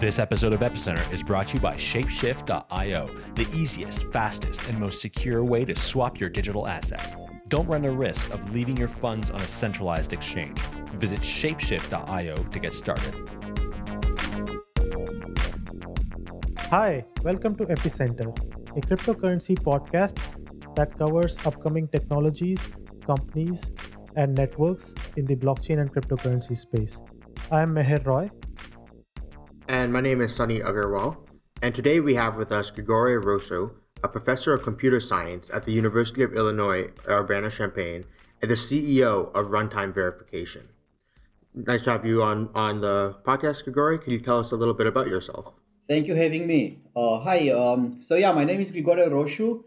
This episode of Epicenter is brought to you by Shapeshift.io, the easiest, fastest, and most secure way to swap your digital assets. Don't run the risk of leaving your funds on a centralized exchange. Visit Shapeshift.io to get started. Hi, welcome to Epicenter, a cryptocurrency podcast that covers upcoming technologies, companies, and networks in the blockchain and cryptocurrency space. I am Meher Roy, and my name is Sunny Aggarwal. And today we have with us Grigore Rosu, a professor of computer science at the University of Illinois Urbana-Champaign and the CEO of Runtime Verification. Nice to have you on, on the podcast, Grigore. Can you tell us a little bit about yourself? Thank you having me. Uh, hi. Um, so yeah, my name is Grigore Rosu.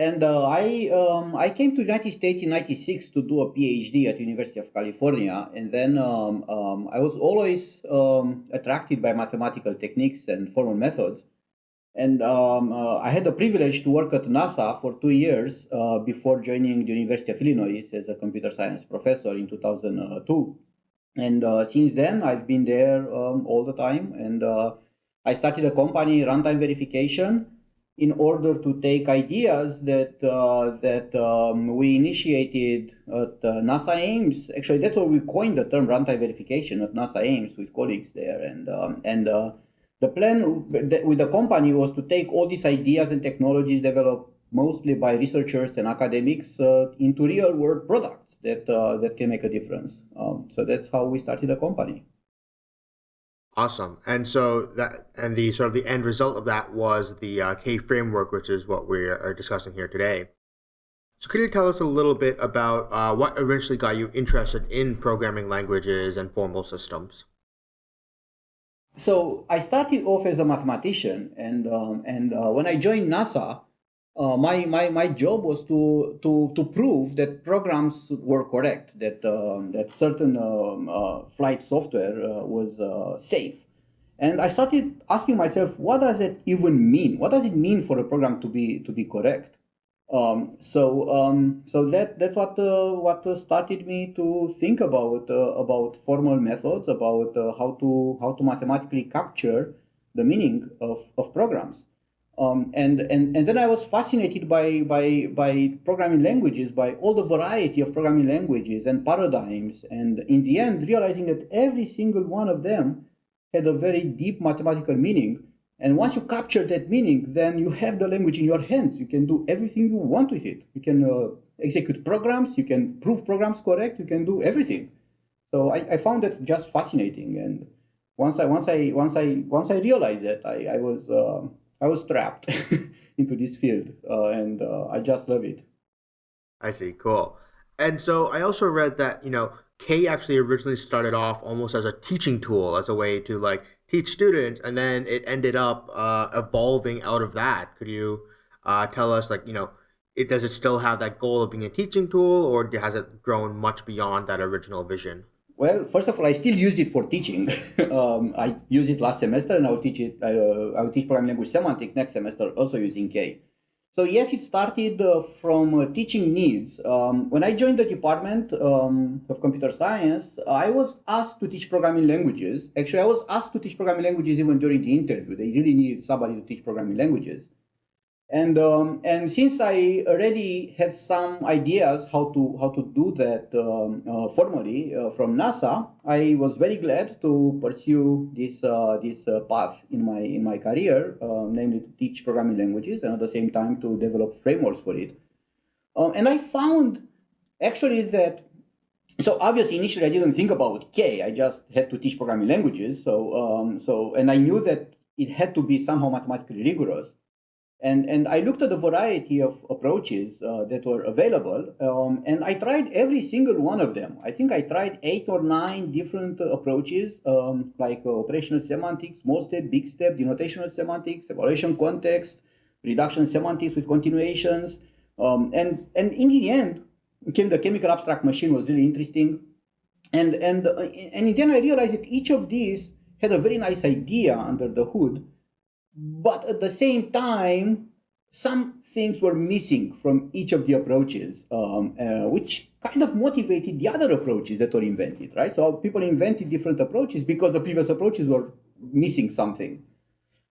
And uh, I um, I came to United States in '96 to do a PhD at University of California, and then um, um, I was always um, attracted by mathematical techniques and formal methods. And um, uh, I had the privilege to work at NASA for two years uh, before joining the University of Illinois as a computer science professor in 2002. And uh, since then, I've been there um, all the time. And uh, I started a company, Runtime Verification, in order to take ideas that uh, that um, we initiated at uh, NASA Ames. Actually, that's where we coined the term runtime verification at NASA Ames with colleagues there. And um, and uh, the plan with the company was to take all these ideas and technologies developed mostly by researchers and academics uh, into real world products that uh, that can make a difference. Um, so that's how we started the company. Awesome. And so that and the sort of the end result of that was the uh, K framework, which is what we are discussing here today. So could you tell us a little bit about uh, what eventually got you interested in programming languages and formal systems? So I started off as a mathematician, and um, and uh, when I joined NASA, uh, my, my, my job was to, to, to prove that programs were correct, that, um, that certain um, uh, flight software uh, was uh, safe. And I started asking myself, what does it even mean? What does it mean for a program to be, to be correct? Um, so um, so that that's what uh, what started me to think about uh, about formal methods, about how to how to mathematically capture the meaning of, of programs. Um, and, and, and then I was fascinated by, by, by programming languages, by all the variety of programming languages and paradigms. And in the end, realizing that every single one of them had a very deep mathematical meaning. And once you capture that meaning, then you have the language in your hands. You can do everything you want with it. You can uh, execute programs, you can prove programs correct, you can do everything. So I, I found that just fascinating. And once I, once I, once I, once I realized that, I, I was, uh, I was trapped into this field, uh, and uh, I just love it. I see, cool. And so I also read that you know K actually originally started off almost as a teaching tool, as a way to like teach students, and then it ended up uh, evolving out of that. Could you uh, tell us, like you know, it does it still have that goal of being a teaching tool, or has it grown much beyond that original vision? Well, first of all, I still use it for teaching. um, I use it last semester, and I'll teach it. Uh, I'll teach programming language semantics next semester, also using K. So yes, it started uh, from uh, teaching needs. Um, when I joined the department um, of computer science, I was asked to teach programming languages. Actually, I was asked to teach programming languages even during the interview. They really needed somebody to teach programming languages. And um, and since I already had some ideas how to how to do that um, uh, formally uh, from NASA, I was very glad to pursue this uh, this uh, path in my in my career, um, namely to teach programming languages and at the same time to develop frameworks for it. Um, and I found actually that so obviously initially I didn't think about K. I just had to teach programming languages. So um, so and I knew that it had to be somehow mathematically rigorous. And, and I looked at a variety of approaches uh, that were available, um, and I tried every single one of them. I think I tried eight or nine different uh, approaches, um, like uh, operational semantics, small step, big step, denotational semantics, evaluation context, reduction semantics with continuations. Um, and, and in the end, came the chemical abstract machine was really interesting. And, and, uh, and in end, I realized that each of these had a very nice idea under the hood, but at the same time, some things were missing from each of the approaches, um, uh, which kind of motivated the other approaches that were invented, right? So people invented different approaches because the previous approaches were missing something.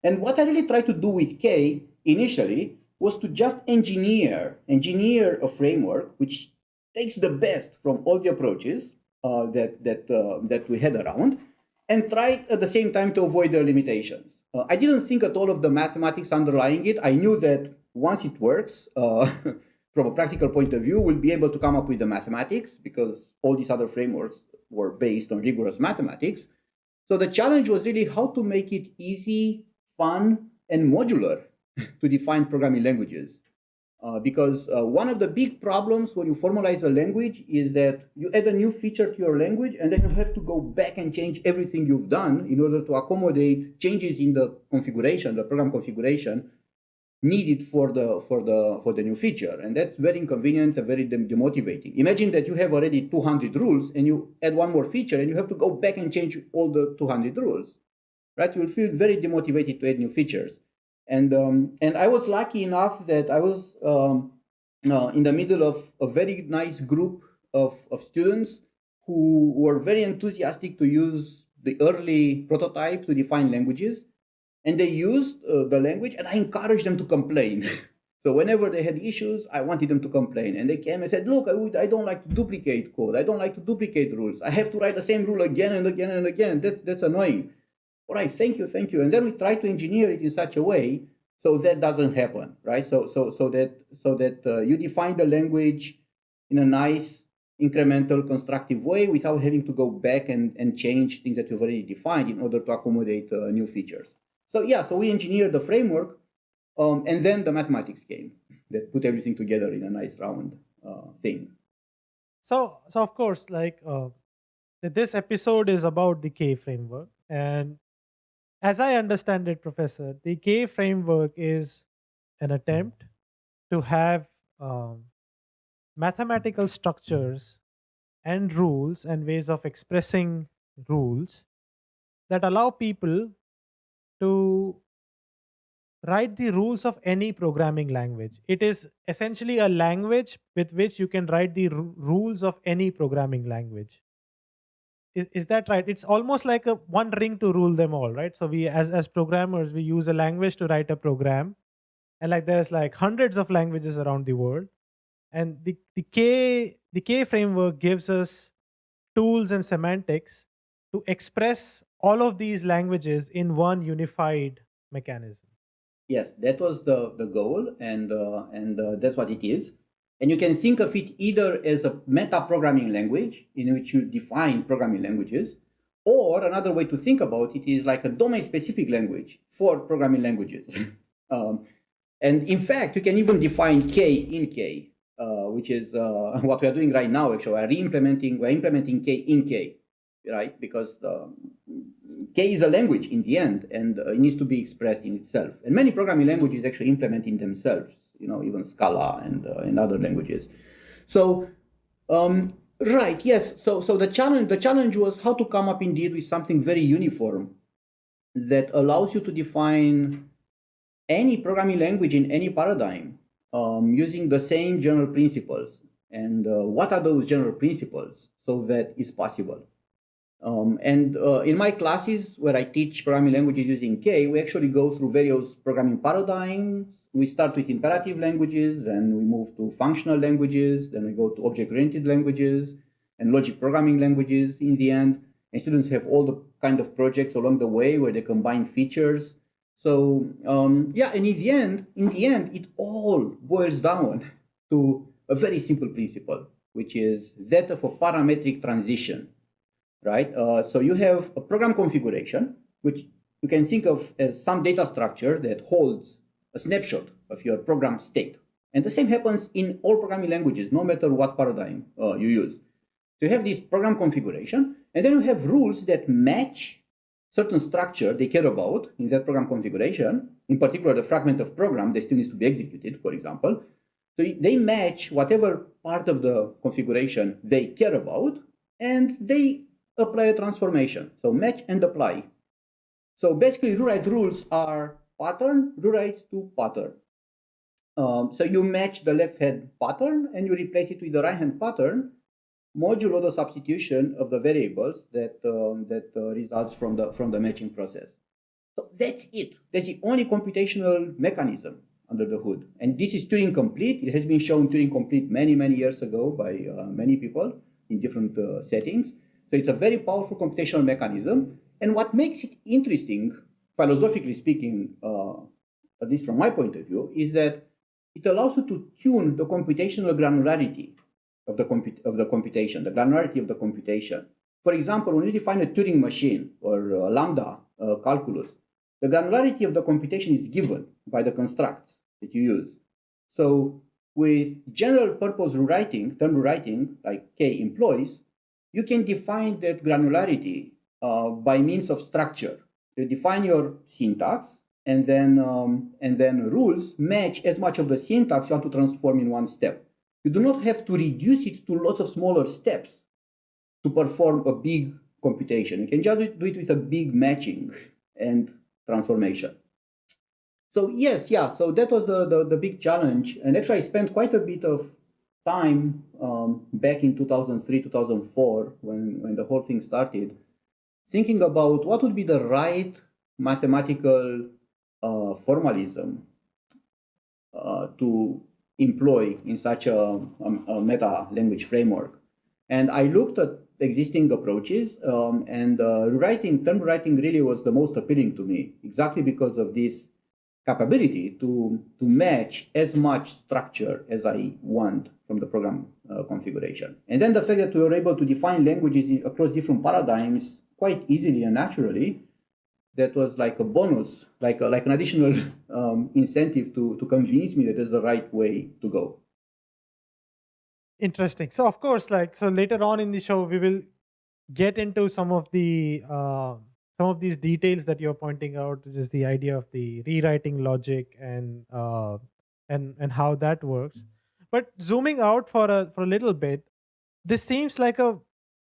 And what I really tried to do with K initially was to just engineer, engineer a framework which takes the best from all the approaches uh, that, that, uh, that we had around and try at the same time to avoid the limitations. Uh, I didn't think at all of the mathematics underlying it. I knew that once it works, uh, from a practical point of view, we'll be able to come up with the mathematics because all these other frameworks were based on rigorous mathematics. So the challenge was really how to make it easy, fun, and modular to define programming languages. Uh, because uh, one of the big problems when you formalize a language is that you add a new feature to your language and then you have to go back and change everything you've done in order to accommodate changes in the configuration, the program configuration needed for the for the for the new feature. And that's very inconvenient and very demotivating. Imagine that you have already 200 rules and you add one more feature and you have to go back and change all the 200 rules right? You'll feel very demotivated to add new features and um, and i was lucky enough that i was um, uh, in the middle of a very nice group of, of students who were very enthusiastic to use the early prototype to define languages. And they used uh, the language and i encouraged them to complain. So whenever they had issues i wanted them to complain. And they came and said look I, would, I don't like to duplicate code. I don't like to duplicate rules. I have to write the same rule again and again and again. That's, that's annoying all right thank you thank you. And then we try to engineer it in such a way so that doesn't happen right? So so so that so that uh, you define the language in a nice incremental constructive way without having to go back and, and change things that you've already defined in order to accommodate uh, new features. So yeah, so we engineered the framework, um, and then the mathematics came that put everything together in a nice round uh, thing. So, so of course, like uh, this episode is about the K framework, and as I understand it, Professor, the K framework is an attempt to have um, mathematical structures and rules and ways of expressing rules that allow people to write the rules of any programming language. It is essentially a language with which you can write the rules of any programming language. Is, is that right? It's almost like a one ring to rule them all, right? So we, as, as programmers, we use a language to write a program. And like there's like hundreds of languages around the world. And the, the K the K framework gives us tools and semantics to express all of these languages in one unified mechanism. Yes, that was the, the goal, and, uh, and uh, that's what it is. And you can think of it either as a meta programming language in which you define programming languages, or another way to think about it is like a domain specific language for programming languages. um, and in fact, you can even define K in K, uh, which is uh, what we are doing right now. Actually, we are re-implementing, we're implementing K in K right? Because um, K is a language in the end, and uh, it needs to be expressed in itself. And many programming languages actually implement in themselves, you know, even Scala and, uh, and other languages. So, um, right, yes. So, so the challenge, the challenge was how to come up indeed with something very uniform that allows you to define any programming language in any paradigm um, using the same general principles. And uh, what are those general principles so that is possible? Um, and uh, in my classes where I teach programming languages using K, we actually go through various programming paradigms. We start with imperative languages, then we move to functional languages, then we go to object-oriented languages and logic programming languages in the end. And students have all the kind of projects along the way where they combine features. So um, yeah, and in the end, in the end, it all boils down to a very simple principle, which is that of a parametric transition right? Uh, so you have a program configuration, which you can think of as some data structure that holds a snapshot of your program state. And the same happens in all programming languages, no matter what paradigm uh, you use. So you have this program configuration, and then you have rules that match certain structure they care about in that program configuration, in particular the fragment of program that still needs to be executed, for example. So they match whatever part of the configuration they care about, and they apply a transformation. So match and apply. So basically rewrite rules are pattern rewrites to pattern. Um, so you match the left hand pattern and you replace it with the right hand pattern modulo the substitution of the variables that um, that uh, results from the from the matching process. So that's it. That's the only computational mechanism under the hood. And this is Turing complete. It has been shown Turing complete many, many years ago by uh, many people in different uh, settings. So it's a very powerful computational mechanism. And what makes it interesting, philosophically speaking, uh, at least from my point of view, is that it allows you to tune the computational granularity of the, of the computation, the granularity of the computation. For example, when you define a Turing machine or a lambda uh, calculus, the granularity of the computation is given by the constructs that you use. So with general purpose rewriting, term rewriting, like K employs, you can define that granularity uh, by means of structure. You define your syntax, and then um, and then rules match as much of the syntax you want to transform in one step. You do not have to reduce it to lots of smaller steps to perform a big computation. You can just do it with a big matching and transformation. So yes, yeah, so that was the, the, the big challenge. And actually I spent quite a bit of time um, back in 2003, 2004, when, when the whole thing started, thinking about what would be the right mathematical uh, formalism uh, to employ in such a, a, a, meta language framework. And I looked at existing approaches um, and uh, term writing really was the most appealing to me, exactly because of this capability to, to match as much structure as I want from the program uh, configuration. And then the fact that we were able to define languages across different paradigms quite easily and naturally, that was like a bonus, like, a, like an additional um, incentive to, to convince me that that's the right way to go. Interesting. So of course, like, so later on in the show, we will get into some of the uh, some of these details that you're pointing out, which is the idea of the rewriting logic and uh, and and how that works. But zooming out for a for a little bit, this seems like a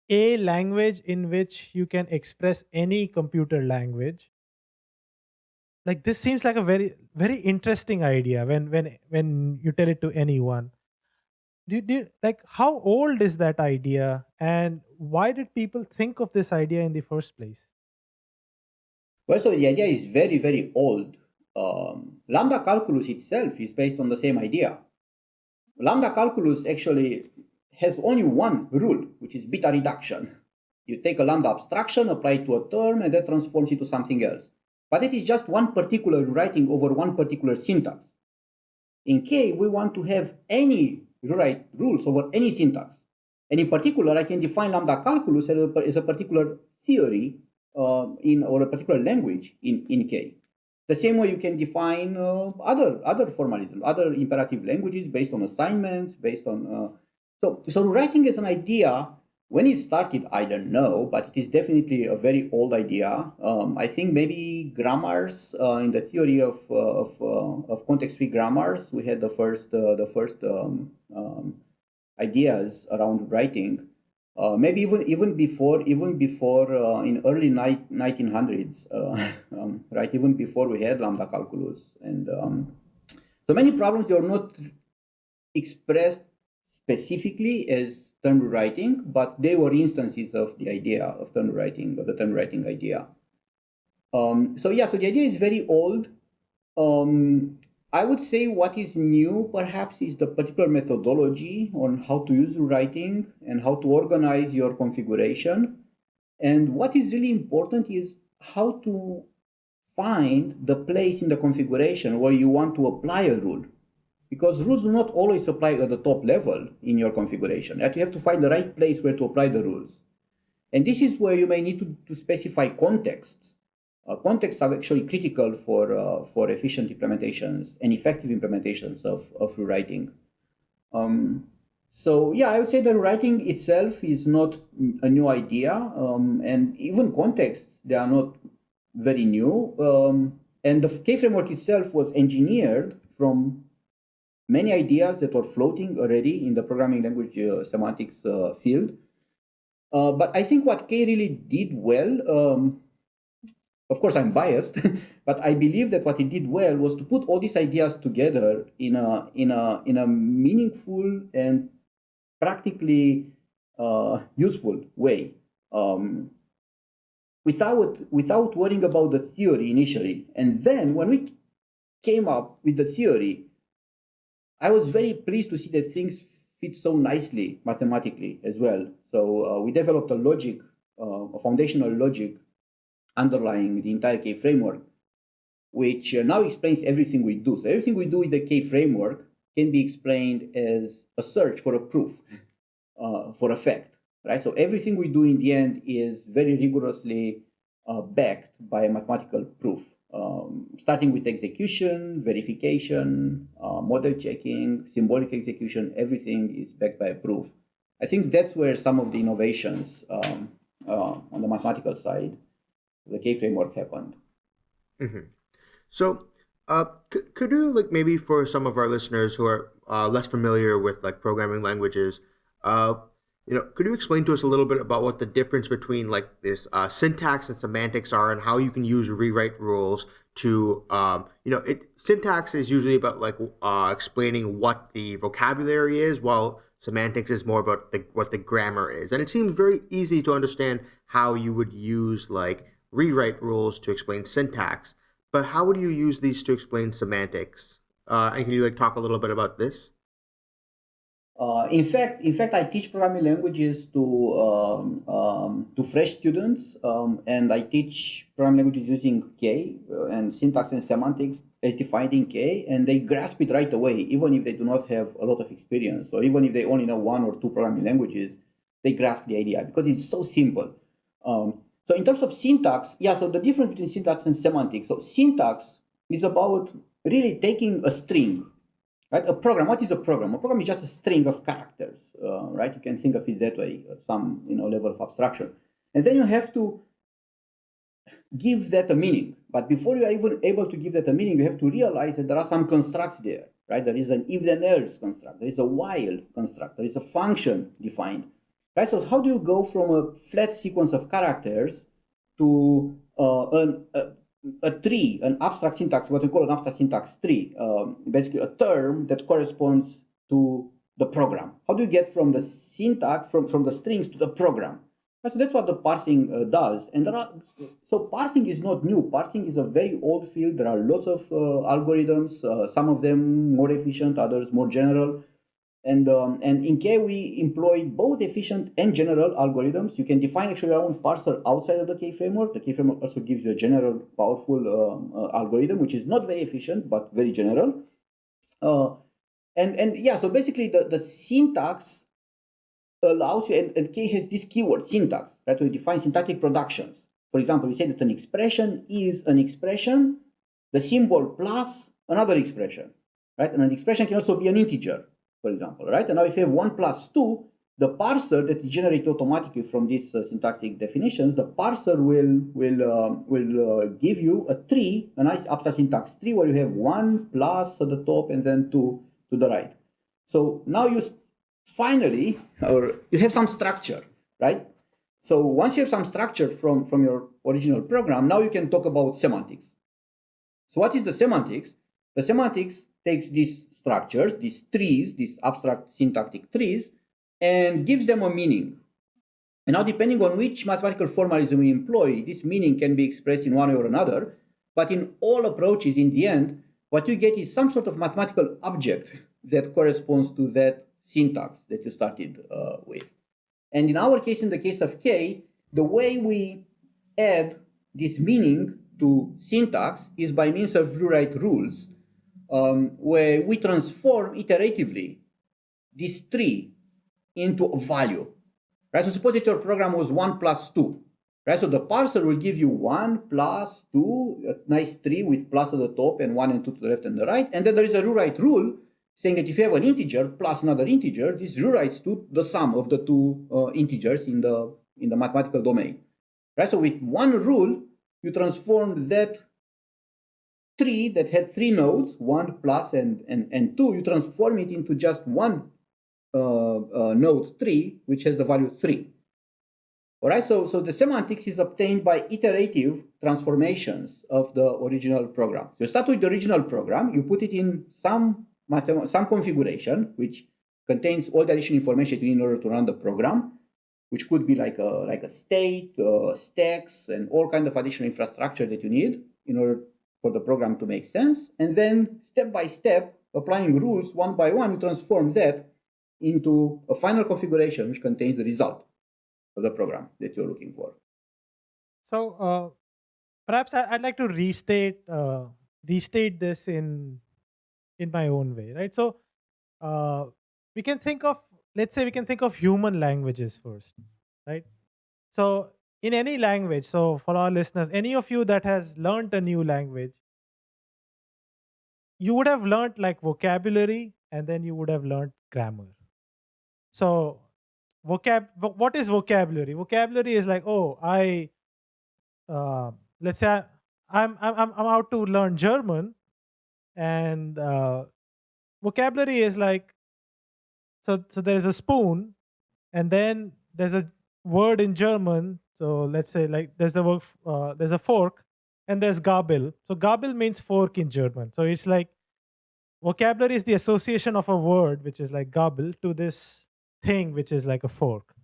a language in which you can express any computer language. Like this seems like a very very interesting idea when when when you tell it to anyone. Do, do like how old is that idea and why did people think of this idea in the first place? Well, so the idea is very, very old. Um, lambda calculus itself is based on the same idea. Lambda calculus actually has only one rule, which is beta reduction. You take a lambda abstraction, apply it to a term, and that transforms it to something else. But it is just one particular writing over one particular syntax. In K, we want to have any rewrite rules over any syntax. And in particular, I can define lambda calculus as a particular theory uh, in or a particular language in, in K. The same way you can define uh, other other formalism, other imperative languages based on assignments, based on uh, so so writing as an idea when it started, I don't know, but it is definitely a very old idea. Um, I think maybe grammars uh, in the theory of uh, of, uh, of context-free grammars, we had the first the first um, um, ideas around writing. Uh, maybe even even before even before uh, in early ni- 1900s uh, um, right even before we had lambda calculus. And um, so many problems they are not expressed specifically as term rewriting but they were instances of the idea of term rewriting of the term rewriting idea. Um, so yeah so the idea is very old. Um, I would say what is new perhaps is the particular methodology on how to use writing and how to organize your configuration. And what is really important is how to find the place in the configuration where you want to apply a rule. Because rules do not always apply at the top level in your configuration. That You have to find the right place where to apply the rules. And this is where you may need to, to specify contexts contexts are actually critical for, uh, for efficient implementations and effective implementations of, of rewriting. Um, so yeah, I would say that writing itself is not a new idea, um, and even contexts, they are not very new. Um, and the K framework itself was engineered from many ideas that were floating already in the programming language uh, semantics uh, field. Uh, but I think what K really did well um, of course I'm biased, but I believe that what he did well was to put all these ideas together in a in a in a meaningful and practically uh, useful way um, without without worrying about the theory initially. And then when we came up with the theory, I was very pleased to see that things fit so nicely mathematically as well. So uh, we developed a logic, uh, a foundational logic underlying the entire K framework, which uh, now explains everything we do. So everything we do with the K framework can be explained as a search for a proof, uh, for a fact, right? So everything we do in the end is very rigorously uh, backed by a mathematical proof um, starting with execution, verification, uh, model checking, symbolic execution, everything is backed by a proof. I think that's where some of the innovations um, uh, on the mathematical side, the K framework happened. Mm-hmm. So, uh, could you like maybe for some of our listeners who are uh, less familiar with like programming languages, uh, you know, could you explain to us a little bit about what the difference between like this uh, syntax and semantics are, and how you can use rewrite rules to, um, you know, it syntax is usually about like uh, explaining what the vocabulary is, while semantics is more about the, what the grammar is, and it seems very easy to understand how you would use like rewrite rules to explain syntax, but how would you use these to explain semantics? Uh, and can you like talk a little bit about this? Uh, in fact, in fact, I teach programming languages to um, um, to fresh students, um, and I teach programming languages using K uh, and syntax and semantics as defined in K, and they grasp it right away, even if they do not have a lot of experience, or even if they only know one or two programming languages, they grasp the idea because it's so simple. Um, so in terms of syntax, yeah. So the difference between syntax and semantics. So syntax is about really taking a string Right? A program, what is a program? A program is just a string of characters, uh, right? You can think of it that way, some you know level of abstraction. And then you have to give that a meaning. But before you are even able to give that a meaning, you have to realize that there are some constructs there, right? There is an if then else construct, there is a while construct, there is a function defined, right? So how do you go from a flat sequence of characters to uh, an, a, a tree, an abstract syntax, what we call an abstract syntax tree, um, basically a term that corresponds to the program. How do you get from the syntax, from, from the strings to the program? So that's what the parsing uh, does. And there are, so parsing is not new. Parsing is a very old field. There are lots of uh, algorithms, uh, some of them more efficient, others more general. And, um, and in K, we employ both efficient and general algorithms. You can define actually your own parser outside of the K framework. The K framework also gives you a general, powerful um, uh, algorithm, which is not very efficient, but very general. Uh, and, and yeah, so basically the, the syntax allows you, and, and K has this keyword, syntax, right? To define syntactic productions. For example, we say that an expression is an expression, the symbol plus another expression, right? And an expression can also be an integer for example, right? And now if you have 1 plus 2, the parser that is generated automatically from these uh, syntactic definitions, the parser will will uh, will uh, give you a tree, a nice abstract syntax tree where you have 1 plus at the top and then 2 to the right. So now you finally, or you have some structure, right? So once you have some structure from, from your original program, now you can talk about semantics. So what is the semantics? The semantics takes this structures, these trees, these abstract syntactic trees, and gives them a meaning. And now, depending on which mathematical formalism we employ, this meaning can be expressed in one way or another. But in all approaches, in the end, what you get is some sort of mathematical object that corresponds to that syntax that you started uh, with. And in our case, in the case of K, the way we add this meaning to syntax is by means of rewrite rules um, where we transform iteratively this tree into a value. Right? So suppose that your program was 1 plus 2. Right? So the parser will give you 1 plus 2, a nice tree with plus at the top and 1 and 2 to the left and the right. And then there is a rewrite rule saying that if you have an integer plus another integer, this rewrites to the sum of the two uh, integers in the, in the mathematical domain. Right? So with one rule, you transform that tree that had three nodes, one plus and, and, and two, you transform it into just one uh, uh, node tree, which has the value three. All right, so, so the semantics is obtained by iterative transformations of the original program. You start with the original program, you put it in some, some configuration, which contains all the additional information in order to run the program. which could be like a like a state, uh, stacks, and all kind of additional infrastructure that you need in order for the program to make sense. And then step by step, applying rules one by one, transform that into a final configuration which contains the result of the program that you're looking for. So uh, perhaps I, would like to restate uh, restate this in in my own way, right? So uh, we can think of let's say we can think of human languages first, right? So in any language, so for our listeners, any of you that has learned a new language, you would have learned like vocabulary and then you would have learned grammar. So vocab what is vocabulary? Vocabulary is like, oh, I uh, let's say I, I'm I'm I'm out to learn German, and uh, vocabulary is like so so there's a spoon, and then there's a word in German. So let's say like there's a word uh, there's a fork, and there's Gabel. So Gabel means fork in German. So it's like vocabulary is the association of a word which is like Gabel to this thing which is like a fork.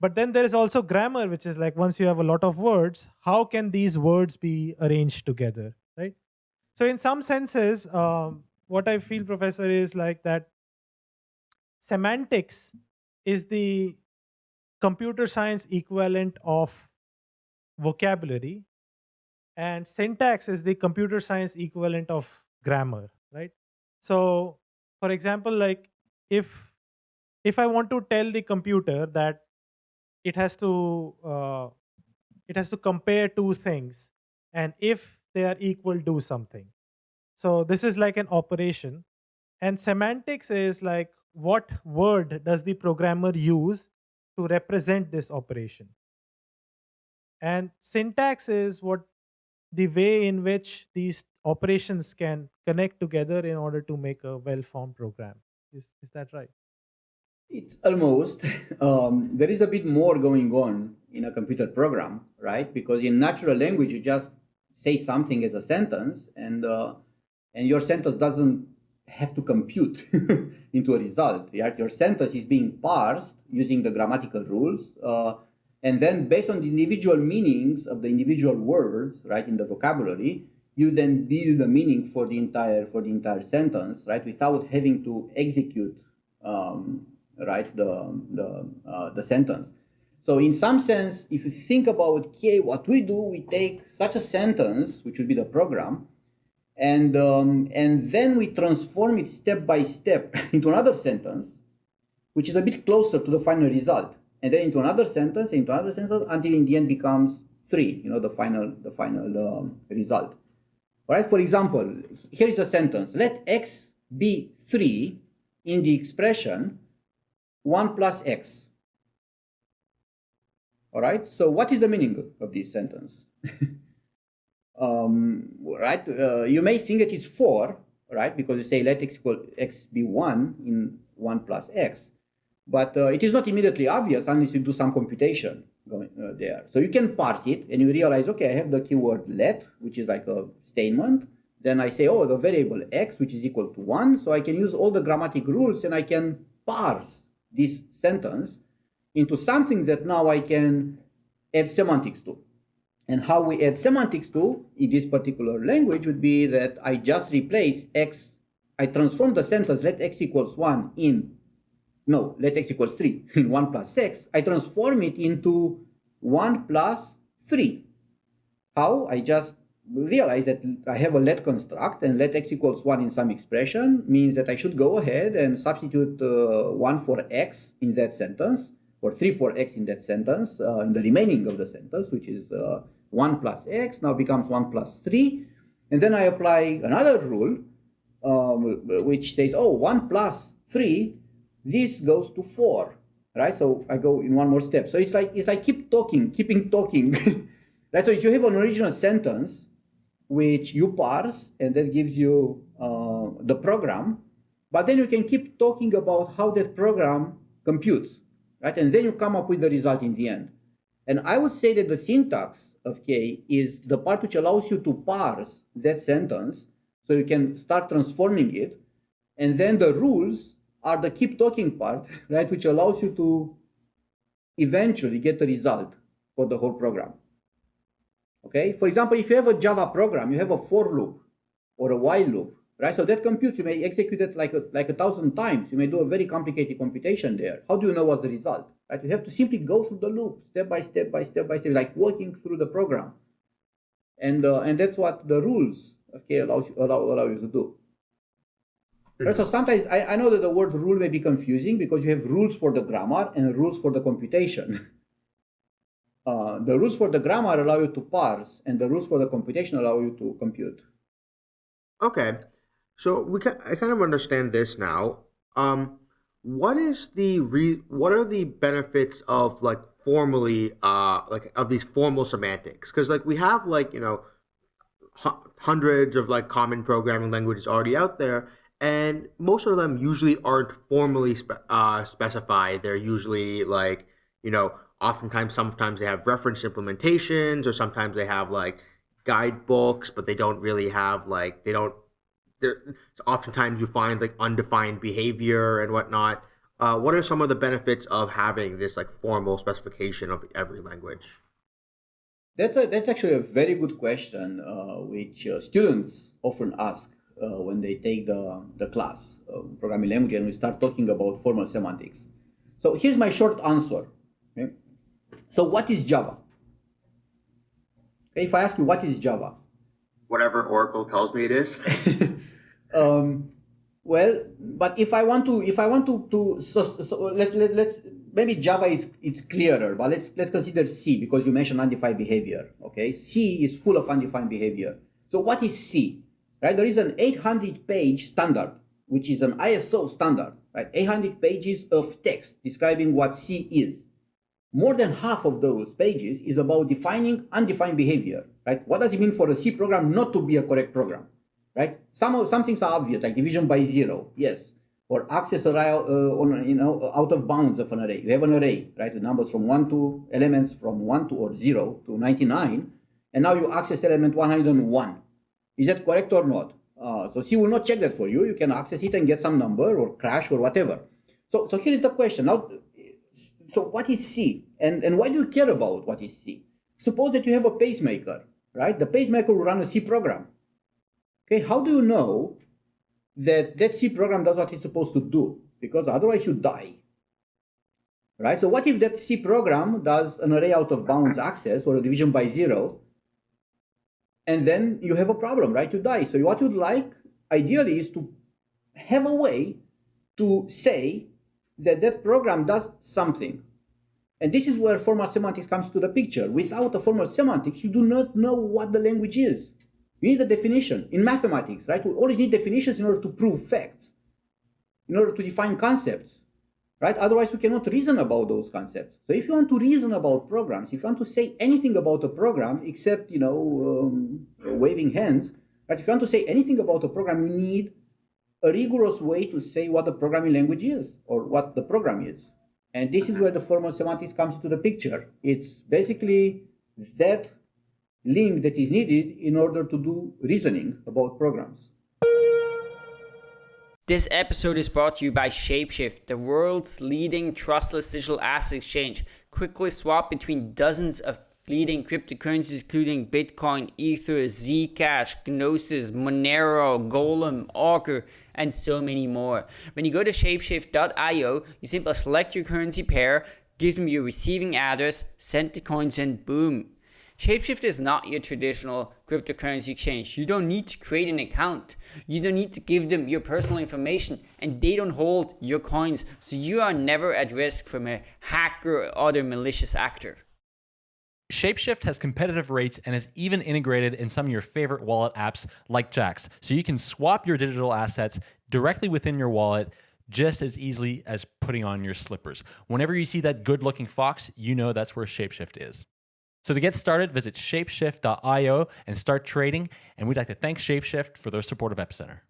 But then there is also grammar, which is like once you have a lot of words, how can these words be arranged together, right? So in some senses, um, what I feel, Professor, is like that semantics is the computer science equivalent of vocabulary and syntax is the computer science equivalent of grammar, right? So for example, like if if I want to tell the computer that it has to uh, it has to compare two things and if they are equal do something so this is like an operation and semantics is like what word does the programmer use to represent this operation and syntax is what the way in which these operations can connect together in order to make a well-formed program is, is that right it's almost. Um, there is a bit more going on in a computer program, right? Because in natural language, you just say something as a sentence, and uh, and your sentence doesn't have to compute into a result. Right? Your sentence is being parsed using the grammatical rules, uh, and then based on the individual meanings of the individual words, right, in the vocabulary, you then build the meaning for the entire for the entire sentence, right, without having to execute. Um, right, the, the, uh, the sentence. So in some sense, if you think about, okay, what we do, we take such a sentence, which would be the program, and, um, and then we transform it step by step into another sentence, which is a bit closer to the final result. And then into another sentence, into another sentence, until in the end becomes three, you know, the final, the final um, result. All right, for example, here is a sentence. Let x be 3 in the expression 1 plus x. All right, so what is the meaning of this sentence? um, right, uh, you may think it is 4, right, because you say let x equal x be 1 in 1 plus x. But uh, it is not immediately obvious unless you do some computation going uh, there. So you can parse it and you realize, okay, I have the keyword let, which is like a statement. Then I say, oh, the variable x, which is equal to 1. So I can use all the grammatic rules and I can parse this sentence into something that now I can add semantics to. And how we add semantics to in this particular language would be that I just replace x, I transform the sentence let x equals 1 in, no, let x equals 3 in 1 plus x, I transform it into 1 plus 3. How? I just realize that I have a let construct and let x equals 1 in some expression means that I should go ahead and substitute uh, 1 for x in that sentence or 3 for x in that sentence uh, in the remaining of the sentence which is uh, 1 plus x now becomes 1 plus 3 and then I apply another rule um, which says oh 1 plus 3 this goes to 4 right so I go in one more step so it's like it's like keep talking keeping talking right so if you have an original sentence which you parse and that gives you uh, the program. But then you can keep talking about how that program computes, right? And then you come up with the result in the end. And I would say that the syntax of K is the part which allows you to parse that sentence so you can start transforming it. And then the rules are the keep talking part, right? Which allows you to eventually get the result for the whole program. Okay, for example, if you have a Java program, you have a for loop or a while loop, right? So that computes, you may execute it like a, like a thousand times. You may do a very complicated computation there. How do you know what's the result, right? You have to simply go through the loop, step by step by step by step, like walking through the program. And, uh, and that's what the rules K allows you, allow, allow you to do. Right, so sometimes I, I know that the word rule may be confusing because you have rules for the grammar and rules for the computation. Uh, the rules for the grammar allow you to parse, and the rules for the computation allow you to compute. Okay, so we can, I kind of understand this now. Um, what is the re, what are the benefits of like formally uh like of these formal semantics? Because like we have like you know hundreds of like common programming languages already out there, and most of them usually aren't formally spe- uh, specified. They're usually like you know oftentimes sometimes they have reference implementations or sometimes they have like guidebooks but they don't really have like they don't there oftentimes you find like undefined behavior and whatnot uh, what are some of the benefits of having this like formal specification of every language that's a that's actually a very good question uh, which uh, students often ask uh, when they take the, the class uh, programming language and we start talking about formal semantics so here's my short answer okay? So what is Java? Okay, if I ask you what is Java? Whatever Oracle tells me it is. um, well, but if I want to, if I want to, to so, so let, let, let's maybe Java is it's clearer, but let's let's consider C because you mentioned undefined behavior. Okay, C is full of undefined behavior. So what is C? Right, there is an 800 page standard, which is an ISO standard. Right, 800 pages of text describing what C is more than half of those pages is about defining undefined behavior, right? What does it mean for a C program not to be a correct program, right? Some, of, some things are obvious, like division by zero, yes. Or access array, uh, on, you know, out of bounds of an array. You have an array, right? The numbers from one to elements from one to or zero to 99. And now you access element 101. Is that correct or not? Uh, so C will not check that for you. You can access it and get some number or crash or whatever. So, so here is the question. Now, so what is C? And, and why do you care about what is C? Suppose that you have a pacemaker, right? The pacemaker will run a C program. Okay, how do you know that that C program does what it's supposed to do? Because otherwise you die. Right? So what if that C program does an array out of bounds access or a division by zero, and then you have a problem, right? You die. So what you'd like, ideally, is to have a way to say that that program does something. And this is where formal semantics comes to the picture. Without a formal semantics, you do not know what the language is. You need a definition. In mathematics, right, we always need definitions in order to prove facts, in order to define concepts, right? Otherwise, we cannot reason about those concepts. So if you want to reason about programs, if you want to say anything about a program except, you know, um, waving hands, right? If you want to say anything about a program, you need a rigorous way to say what the programming language is or what the program is. And this is where the formal semantics comes into the picture. It's basically that link that is needed in order to do reasoning about programs. This episode is brought to you by Shapeshift, the world's leading trustless digital asset exchange. Quickly swap between dozens of leading cryptocurrencies including Bitcoin, Ether, Zcash, Gnosis, Monero, Golem, Augur, and so many more. When you go to shapeshift.io, you simply select your currency pair, give them your receiving address, send the coins, and boom. Shapeshift is not your traditional cryptocurrency exchange. You don't need to create an account. You don't need to give them your personal information and they don't hold your coins. So you are never at risk from a hacker or other malicious actor. Shapeshift has competitive rates and is even integrated in some of your favorite wallet apps like Jaxx. So you can swap your digital assets directly within your wallet just as easily as putting on your slippers. Whenever you see that good looking fox, you know that's where Shapeshift is. So to get started, visit shapeshift.io and start trading. And we'd like to thank Shapeshift for their support of Epicenter.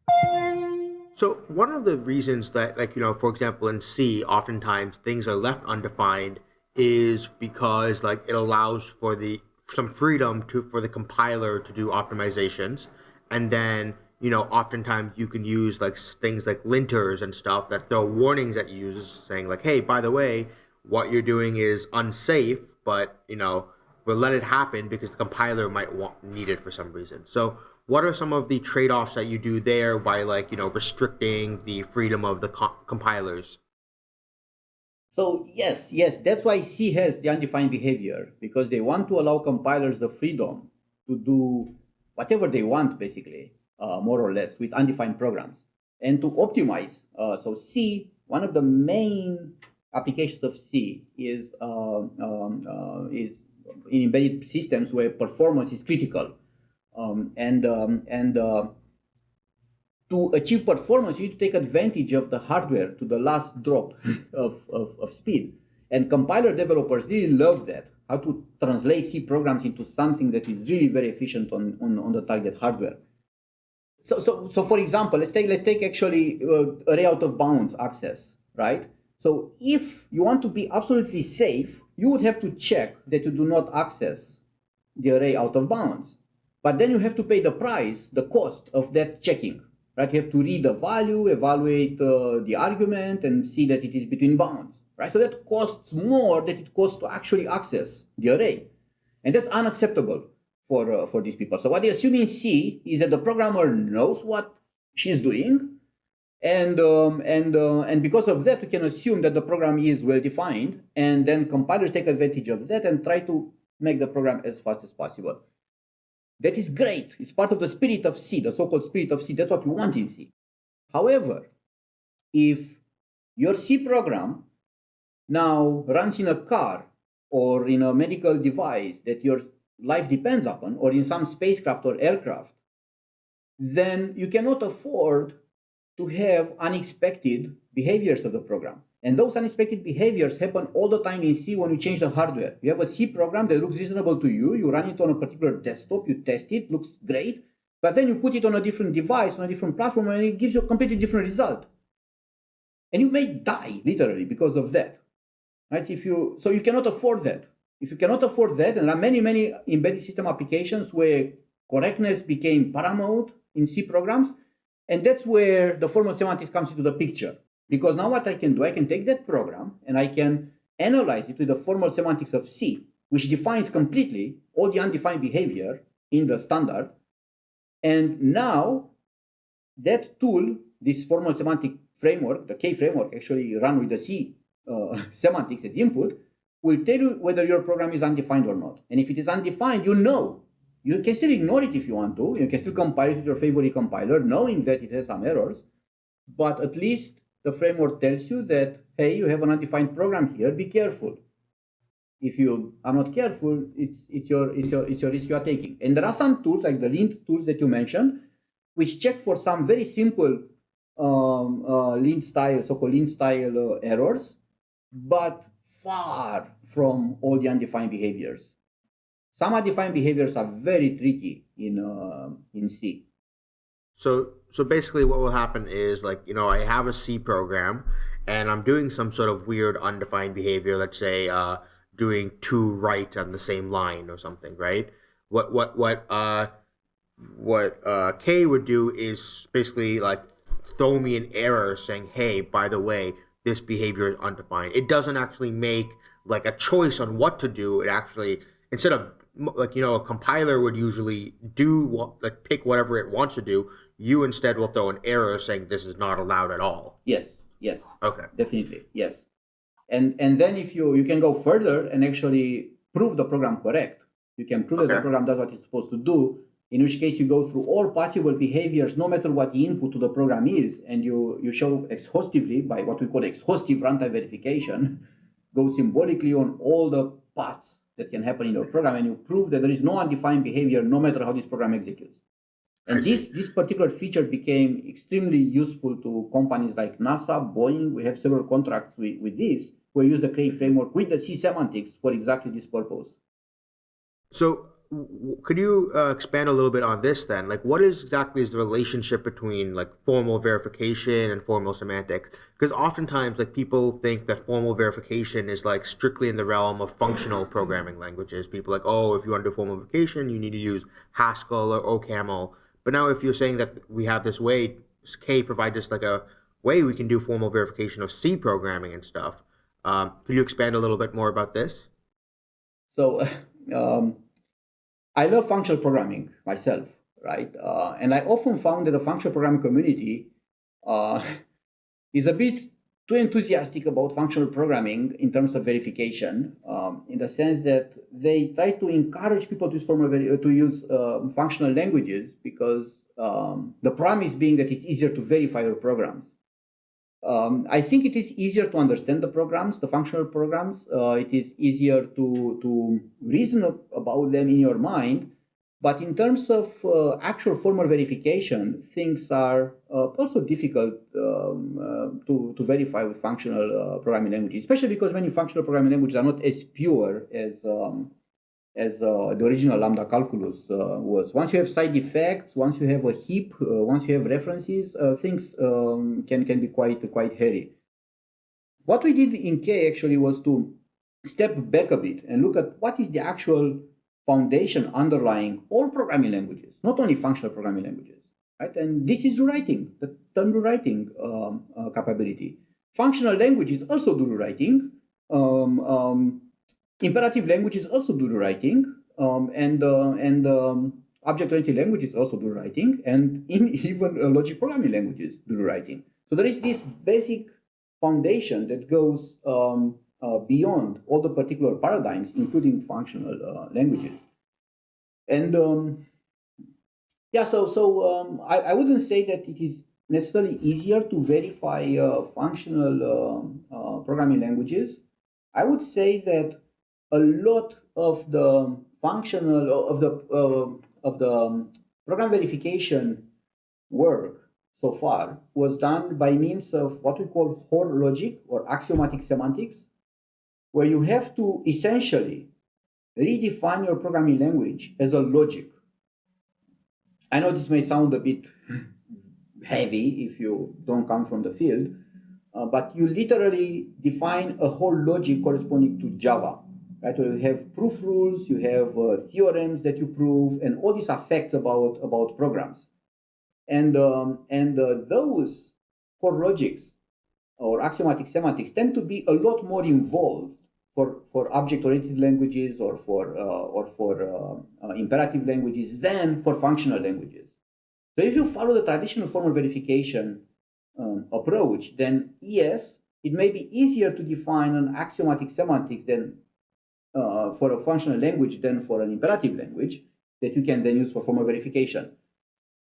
So one of the reasons that, like, you know, for example, in C, oftentimes things are left undefined is because like it allows for the some freedom to for the compiler to do optimizations and then you know oftentimes you can use like things like linters and stuff that throw warnings at users saying like hey by the way what you're doing is unsafe, but you know, but let it happen because the compiler might want need it for some reason. So what are some of the trade-offs that you do there by like you know restricting the freedom of the co- compilers? So yes, yes, that's why C has the undefined behavior because they want to allow compilers the freedom to do whatever they want, basically, uh, more or less, with undefined programs and to optimize. Uh, so C, one of the main applications of C is um, um, uh, is in embedded systems where performance is critical, um, and um, and uh, to achieve performance, you need to take advantage of the hardware to the last drop of, of, of speed. And compiler developers really love that, how to translate C programs into something that is really very efficient on, on, on the target hardware. So, so, so for example, let's take, let's take actually uh, array out of bounds access, right? So if you want to be absolutely safe, you would have to check that you do not access the array out of bounds. But then you have to pay the price, the cost of that checking right? You have to read the value, evaluate uh, the argument, and see that it is between bounds, right? So that costs more than it costs to actually access the array. And that's unacceptable for, uh, for these people. So what they assume in C is that the programmer knows what she's doing, and um, and uh, and because of that, we can assume that the program is well defined, and then compilers take advantage of that and try to make the program as fast as possible. That is great. It's part of the spirit of C, the so-called spirit of C. That's what we want in C. However, if your C program now runs in a car or in a medical device that your life depends upon, or in some spacecraft or aircraft, then you cannot afford to have unexpected behaviors of the program. And those unexpected behaviors happen all the time in C when you change the hardware. You have a C program that looks reasonable to you, you run it on a particular desktop, you test it, looks great, but then you put it on a different device, on a different platform, and it gives you a completely different result. And you may die, literally, because of that. Right? If you so you cannot afford that. If you cannot afford that, and there are many, many embedded system applications where correctness became paramount in C programs, and that's where the formal semantics comes into the picture. Because now what I can do, I can take that program and I can analyze it with the formal semantics of C, which defines completely all the undefined behavior in the standard. And now that tool, this formal semantic framework, the K framework, actually run with the C uh, semantics as input, will tell you whether your program is undefined or not. And if it is undefined, you know. You can still ignore it if you want to. You can still compile it with your favorite compiler, knowing that it has some errors. But at least the framework tells you that, hey, you have an undefined program here, be careful. If you are not careful, it's, it's, your, it's, your, it's your risk you are taking. And there are some tools, like the lint tools that you mentioned, which check for some very simple um, uh, lint style, so-called lint style uh, errors, but far from all the undefined behaviors. Some undefined behaviors are very tricky in, uh, in C. So so basically what will happen is like, you know, I have a C program and I'm doing some sort of weird undefined behavior, let's say uh doing two right on the same line or something, right? What what what uh what uh K would do is basically like throw me an error saying, "Hey, by the way, this behavior is undefined." It doesn't actually make like a choice on what to do. It actually instead of like you know a compiler would usually do what like pick whatever it wants to do you instead will throw an error saying this is not allowed at all. Yes, yes. Okay. Definitely, yes. And and then if you you can go further and actually prove the program correct. You can prove okay. that the program does what it's supposed to do. In which case you go through all possible behaviors, no matter what the input to the program is, and you you show exhaustively by what we call exhaustive runtime verification, go symbolically on all the paths that can happen in your program, and you prove that there is no undefined behavior, no matter how this program executes. And this, this particular feature became extremely useful to companies like NASA, Boeing. We have several contracts with, with this. We use the K framework with the C semantics for exactly this purpose. So could you uh, expand a little bit on this then like what is exactly is the relationship between like formal verification and formal semantics because oftentimes like people think that formal verification is like strictly in the realm of functional programming languages people like oh if you want to do formal verification you need to use haskell or ocaml but now if you're saying that we have this way, K provides us like a way we can do formal verification of C programming and stuff. Um, could you expand a little bit more about this? So, um, I love functional programming myself, right? Uh, and I often found that the functional programming community uh, is a bit too enthusiastic about functional programming in terms of verification, um, in the sense that they try to encourage people to use, to use uh, functional languages because um, the promise being that it's easier to verify your programs. Um, I think it is easier to understand the programs, the functional programs. Uh, it is easier to, to reason about them in your mind. But in terms of uh, actual formal verification, things are uh, also difficult um, uh, to, to verify with functional uh, programming languages, especially because many functional programming languages are not as pure as um, as uh, the original lambda calculus uh, was. Once you have side effects, once you have a heap, once you have references, things um, can, can be quite, quite hairy. What we did in K actually was to step back a bit and look at what is the actual foundation underlying all programming languages, not only functional programming languages. Right? And this is rewriting, the term rewriting um, uh, capability. Functional languages also do rewriting. Um, um, imperative languages also do rewriting, um, and uh, and um, object-oriented languages also do writing, and in even uh, logic programming languages do rewriting. So there is this basic foundation that goes um, uh, beyond all the particular paradigms, including functional uh, languages. And um, yeah, so so um, I, I wouldn't say that it is necessarily easier to verify uh, functional um, uh, programming languages. I would say that a lot of the functional of the uh, of the um, program verification work so far was done by means of what we call Hoare logic or axiomatic semantics, where you have to essentially redefine your programming language as a logic. I know this may sound a bit heavy if you don't come from the field, uh, but you literally define a whole logic corresponding to Java right? Where you have proof rules, you have uh, theorems that you prove, and all these are facts about about programs. And um, and uh, those Hoare logics or axiomatic semantics tend to be a lot more involved for for object-oriented languages or for uh, or for uh, uh, imperative languages than for functional languages. So if you follow the traditional formal verification um, approach, then yes, it may be easier to define an axiomatic semantic than uh, for a functional language than for an imperative language that you can then use for formal verification.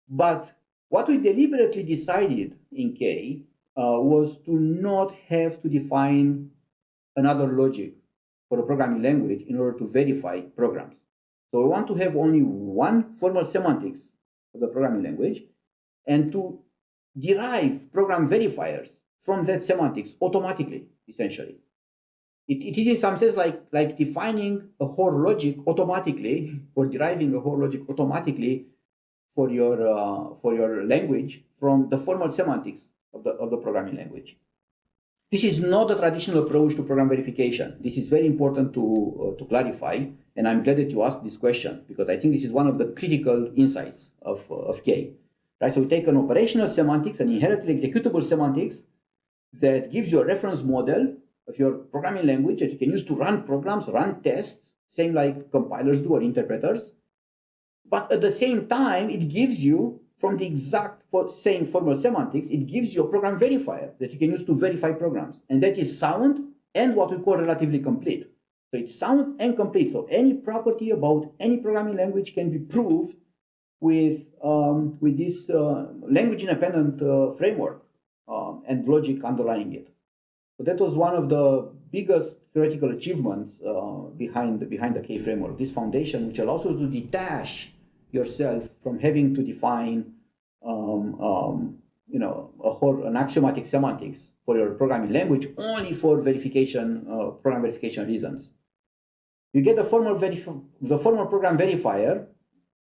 But what we deliberately decided in K uh, was to not have to define another logic for a programming language in order to verify programs. So we want to have only one formal semantics of the programming language and to derive program verifiers from that semantics automatically, essentially. It, it is in some sense like, like defining a whole logic automatically or deriving a whole logic automatically for your, uh, for your language from the formal semantics of the, of the programming language. This is not a traditional approach to program verification. This is very important to, uh, to clarify, and I'm glad that you asked this question because I think this is one of the critical insights of, uh, of K. Right, so we take an operational semantics, an inherently executable semantics that gives you a reference model of your programming language that you can use to run programs, run tests, same like compilers do or interpreters. But at the same time, it gives you, from the exact same formal semantics, it gives you a program verifier that you can use to verify programs. And that is sound and what we call relatively complete. So it's sound and complete. So any property about any programming language can be proved with, um, with this uh, language independent uh, framework um, and logic underlying it. So that was one of the biggest theoretical achievements uh, behind, behind the K framework, this foundation, which allows you to detach yourself from having to define um, um, you know, a whole, an axiomatic semantics for your programming language only for verification, uh, program verification reasons. You get the formal, the formal program verifier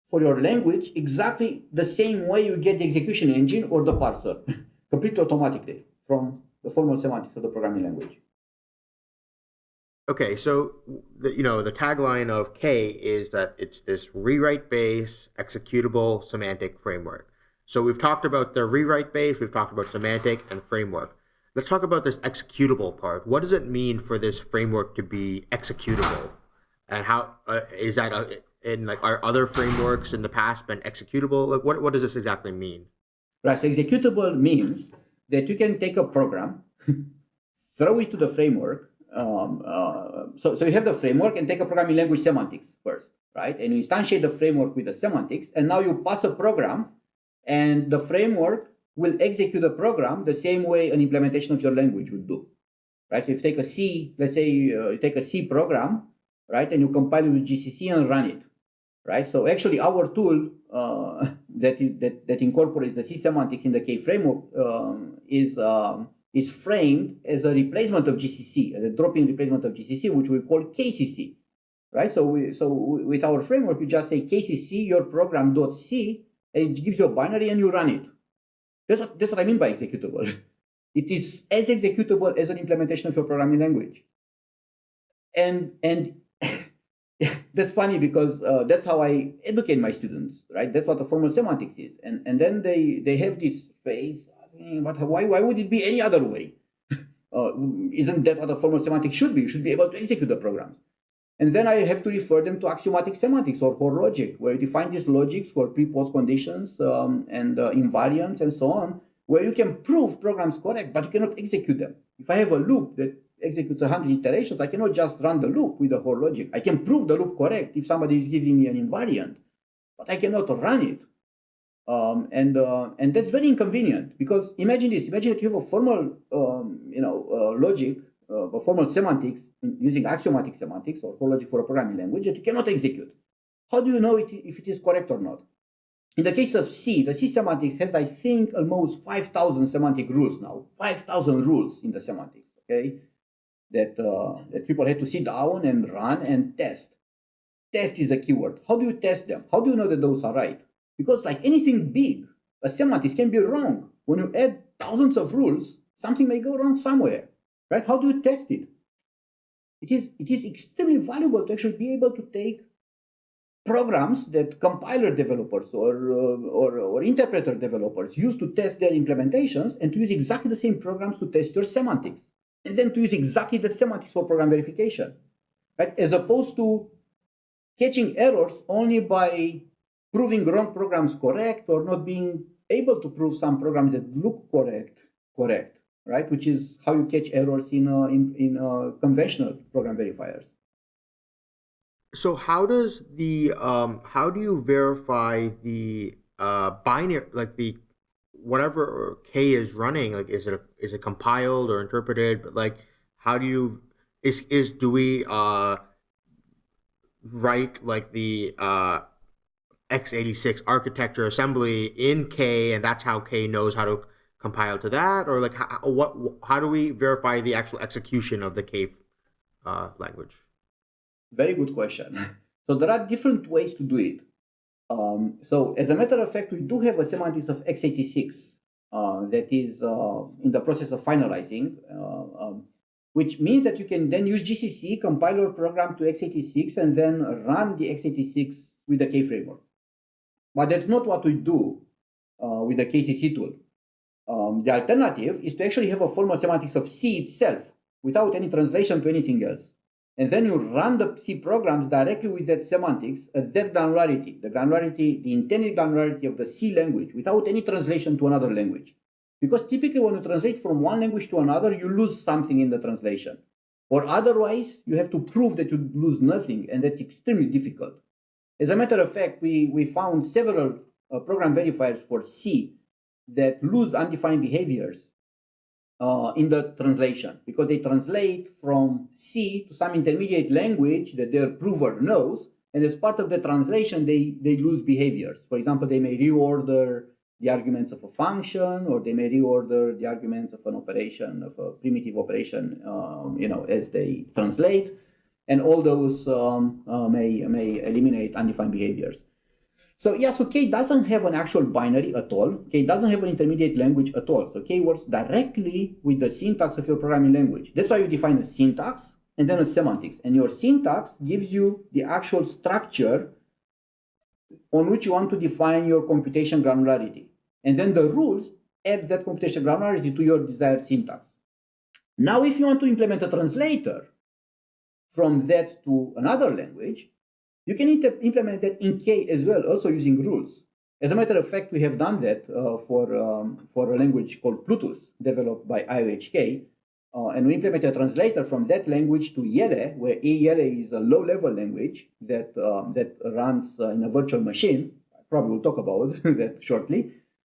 for your language exactly the same way you get the execution engine or the parser, completely automatically from the formal semantics of the programming language. Okay, so the, you know the tagline of K is that it's this rewrite-based executable semantic framework. So we've talked about the rewrite base, we've talked about semantic and framework. let's talk about this executable part. What does it mean for this framework to be executable, and how uh, is that uh, in like are other frameworks in the past been executable? Like what what does this exactly mean? Right. So executable means that you can take a program, throw it to the framework. Um, uh, so, so you have the framework and take a programming language semantics first, right? And you instantiate the framework with the semantics, and now you pass a program, and the framework will execute the program the same way an implementation of your language would do, right? So if you take a C, let's say uh, you take a C program, right, and you compile it with GCC and run it, right? So actually, our tool uh, that, that that incorporates the C semantics in the K framework um, is um, is framed as a replacement of GCC, a drop-in replacement of GCC, which we call KCC, right? So we so with our framework, you just say KCC your program.c, and it gives you a binary and you run it. That's what that's what I mean by executable. It is as executable as an implementation of your programming language. And and that's funny because uh, that's how I educate my students, right? That's what the formal semantics is, and and then they they have this phase. But why why would it be any other way? uh, isn't that what the formal semantics should be? You should be able to execute the programs. And then I have to refer them to axiomatic semantics or Hoare logic, where you define these logics for pre-post conditions um, and uh, invariants and so on, where you can prove programs correct, but you cannot execute them. If I have a loop that executes 100 iterations, I cannot just run the loop with the Hoare logic. I can prove the loop correct if somebody is giving me an invariant, but I cannot run it. Um, and uh, and that's very inconvenient because imagine this: imagine that you have a formal, um, you know, uh, logic, uh, a formal semantics using axiomatic semantics or logic for a programming language that you cannot execute. How do you know it, if it is correct or not? In the case of C, the C semantics has, I think, almost 5,000 semantic rules now. 5,000 rules in the semantics. Okay, that, uh, that people had to sit down and run and test. Test is a keyword. How do you test them? How do you know that those are right? Because like anything big, a semantics can be wrong. When you add thousands of rules, something may go wrong somewhere, right? How do you test it? It is, it is extremely valuable to actually be able to take programs that compiler developers or, uh, or, or interpreter developers use to test their implementations and to use exactly the same programs to test your semantics and then to use exactly the semantics for program verification, right? As opposed to catching errors only by proving wrong programs correct or not being able to prove some programs that look correct, correct, right? Which is how you catch errors in uh, in, in uh, conventional program verifiers. So how does the um, how do you verify the uh, binary like the whatever K is running, like is it a, is it compiled or interpreted? But like, how do you is is do we uh write like the uh x86 architecture assembly in K, and that's how K knows how to compile to that, or like how, what how do we verify the actual execution of the K uh, language? Very good question. So there are different ways to do it. Um, so as a matter of fact, we do have a semantics of x86 uh, that is uh, in the process of finalizing, uh, um, which means that you can then use GCC, compile your program to x86, and then run the x86 with the K framework. But that's not what we do uh, with the KCC tool. Um, the alternative is to actually have a formal semantics of C itself without any translation to anything else and then you run the C programs directly with that semantics at that granularity, the granularity, the intended granularity of the C language without any translation to another language. Because typically when you translate from one language to another, you lose something in the translation. Or otherwise, you have to prove that you lose nothing, and that's extremely difficult. As a matter of fact, we, we found several uh, program verifiers for C that lose undefined behaviors uh, in the translation because they translate from C to some intermediate language that their prover knows. And as part of the translation, they, they lose behaviors. For example, they may reorder the arguments of a function, or they may reorder the arguments of an operation, of a primitive operation, um, you know, as they translate. And all those um, uh, may, may eliminate undefined behaviors. So yeah, so K doesn't have an actual binary at all. K doesn't have an intermediate language at all. So K works directly with the syntax of your programming language. That's why you define a syntax and then a semantics. And your syntax gives you the actual structure on which you want to define your computation granularity. And then the rules add that computation granularity to your desired syntax. Now, if you want to implement a translator from that to another language, you can implement that in K as well, also using rules. As a matter of fact, we have done that uh, for, um, for a language called Plutus, developed by IOHK. Uh, and we implemented a translator from that language to IELE, where IELE is a low-level language that, um, that runs uh, in a virtual machine. I probably will talk about that shortly.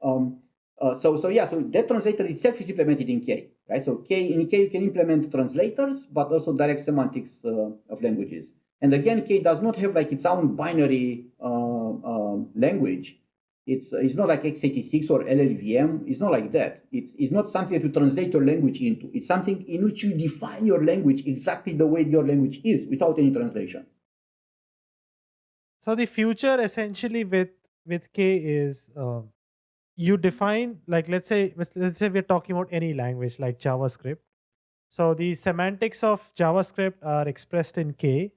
Um, uh, so, so yeah, so that translator itself is implemented in K, right? So K in K you can implement translators, but also direct semantics uh, of languages. And again, K does not have like its own binary uh, um, language. It's, it's not like x86 or LLVM. It's not like that. It's, it's not something to translate your language into. It's something in which you define your language exactly the way your language is without any translation. So the future essentially with with K is uh, you define like let's say let's say we're talking about any language like JavaScript. So the semantics of JavaScript are expressed in K.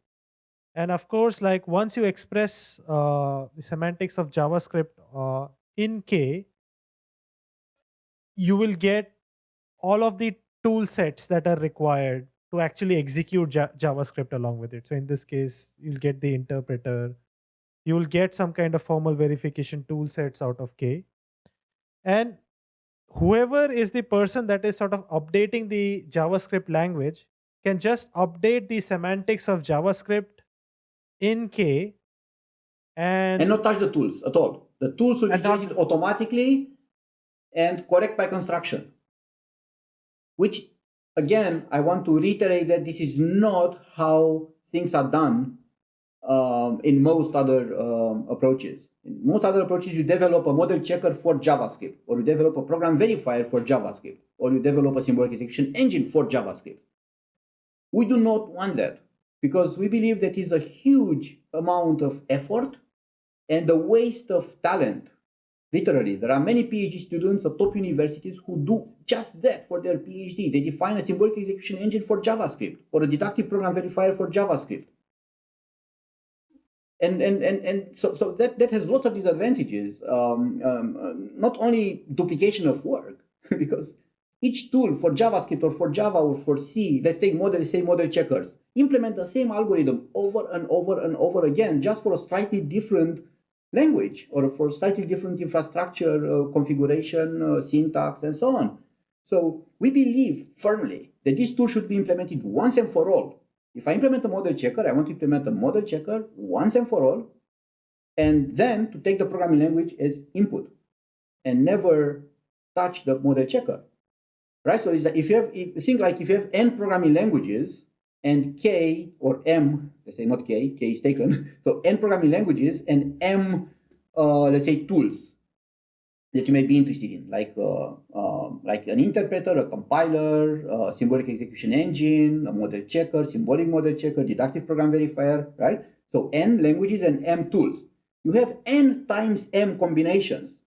And of course like once you express uh, the semantics of javascript uh, in k you will get all of the tool sets that are required to actually execute ja javascript along with it. So in this case you'll get the interpreter. You will get some kind of formal verification tool sets out of k and whoever is the person that is sort of updating the javascript language can just update the semantics of javascript in K and, and not touch the tools at all. The tools will be generated automatically and correct by construction. Which, again, I want to reiterate that this is not how things are done um, in most other um, approaches. In most other approaches, you develop a model checker for JavaScript, or you develop a program verifier for JavaScript, or you develop a symbolic execution engine for JavaScript. We do not want that because we believe that is a huge amount of effort and a waste of talent. Literally, there are many PhD students at top universities who do just that for their PhD. They define a symbolic execution engine for JavaScript or a deductive program verifier for JavaScript. And, and, and, and so, so that, that has lots of disadvantages. Um, um, uh, not only duplication of work, because each tool for JavaScript or for Java or for C, let's take model, say model checkers, implement the same algorithm over and over and over again just for a slightly different language or for slightly different infrastructure uh, configuration, uh, syntax, and so on. So we believe firmly that this tool should be implemented once and for all. If I implement a model checker, I want to implement a model checker once and for all, and then to take the programming language as input and never touch the model checker right? So if you have, if you think like if you have n programming languages and k or m, let's say not k, k is taken, so n programming languages and m, uh, let's say tools that you may be interested in, like uh, uh, like an interpreter, a compiler, symbolic execution engine, a model checker, symbolic model checker, deductive program verifier, right? So n languages and m tools. You have n times m combinations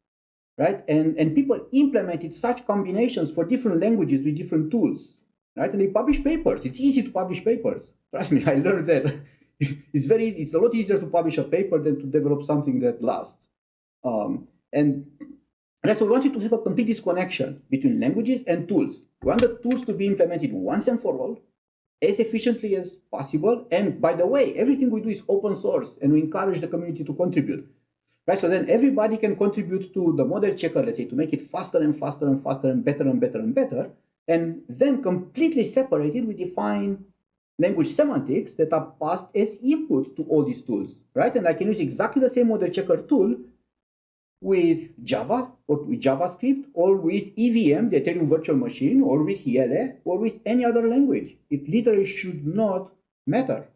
right? And, and people implemented such combinations for different languages with different tools, right? And they publish papers. It's easy to publish papers. Trust me, I learned that. it's very easy. It's a lot easier to publish a paper than to develop something that lasts. Um, and that's why we wanted to have a complete disconnection between languages and tools. We want the tools to be implemented once and for all, as efficiently as possible. And by the way, everything we do is open source, and we encourage the community to contribute. Right, so then everybody can contribute to the model checker, let's say, to make it faster and faster and faster and better and better and better. And then completely separated, we define language semantics that are passed as input to all these tools, right? And I can use exactly the same model checker tool with Java or with JavaScript or with EVM, the Ethereum virtual machine, or with IELE or with any other language. It literally should not matter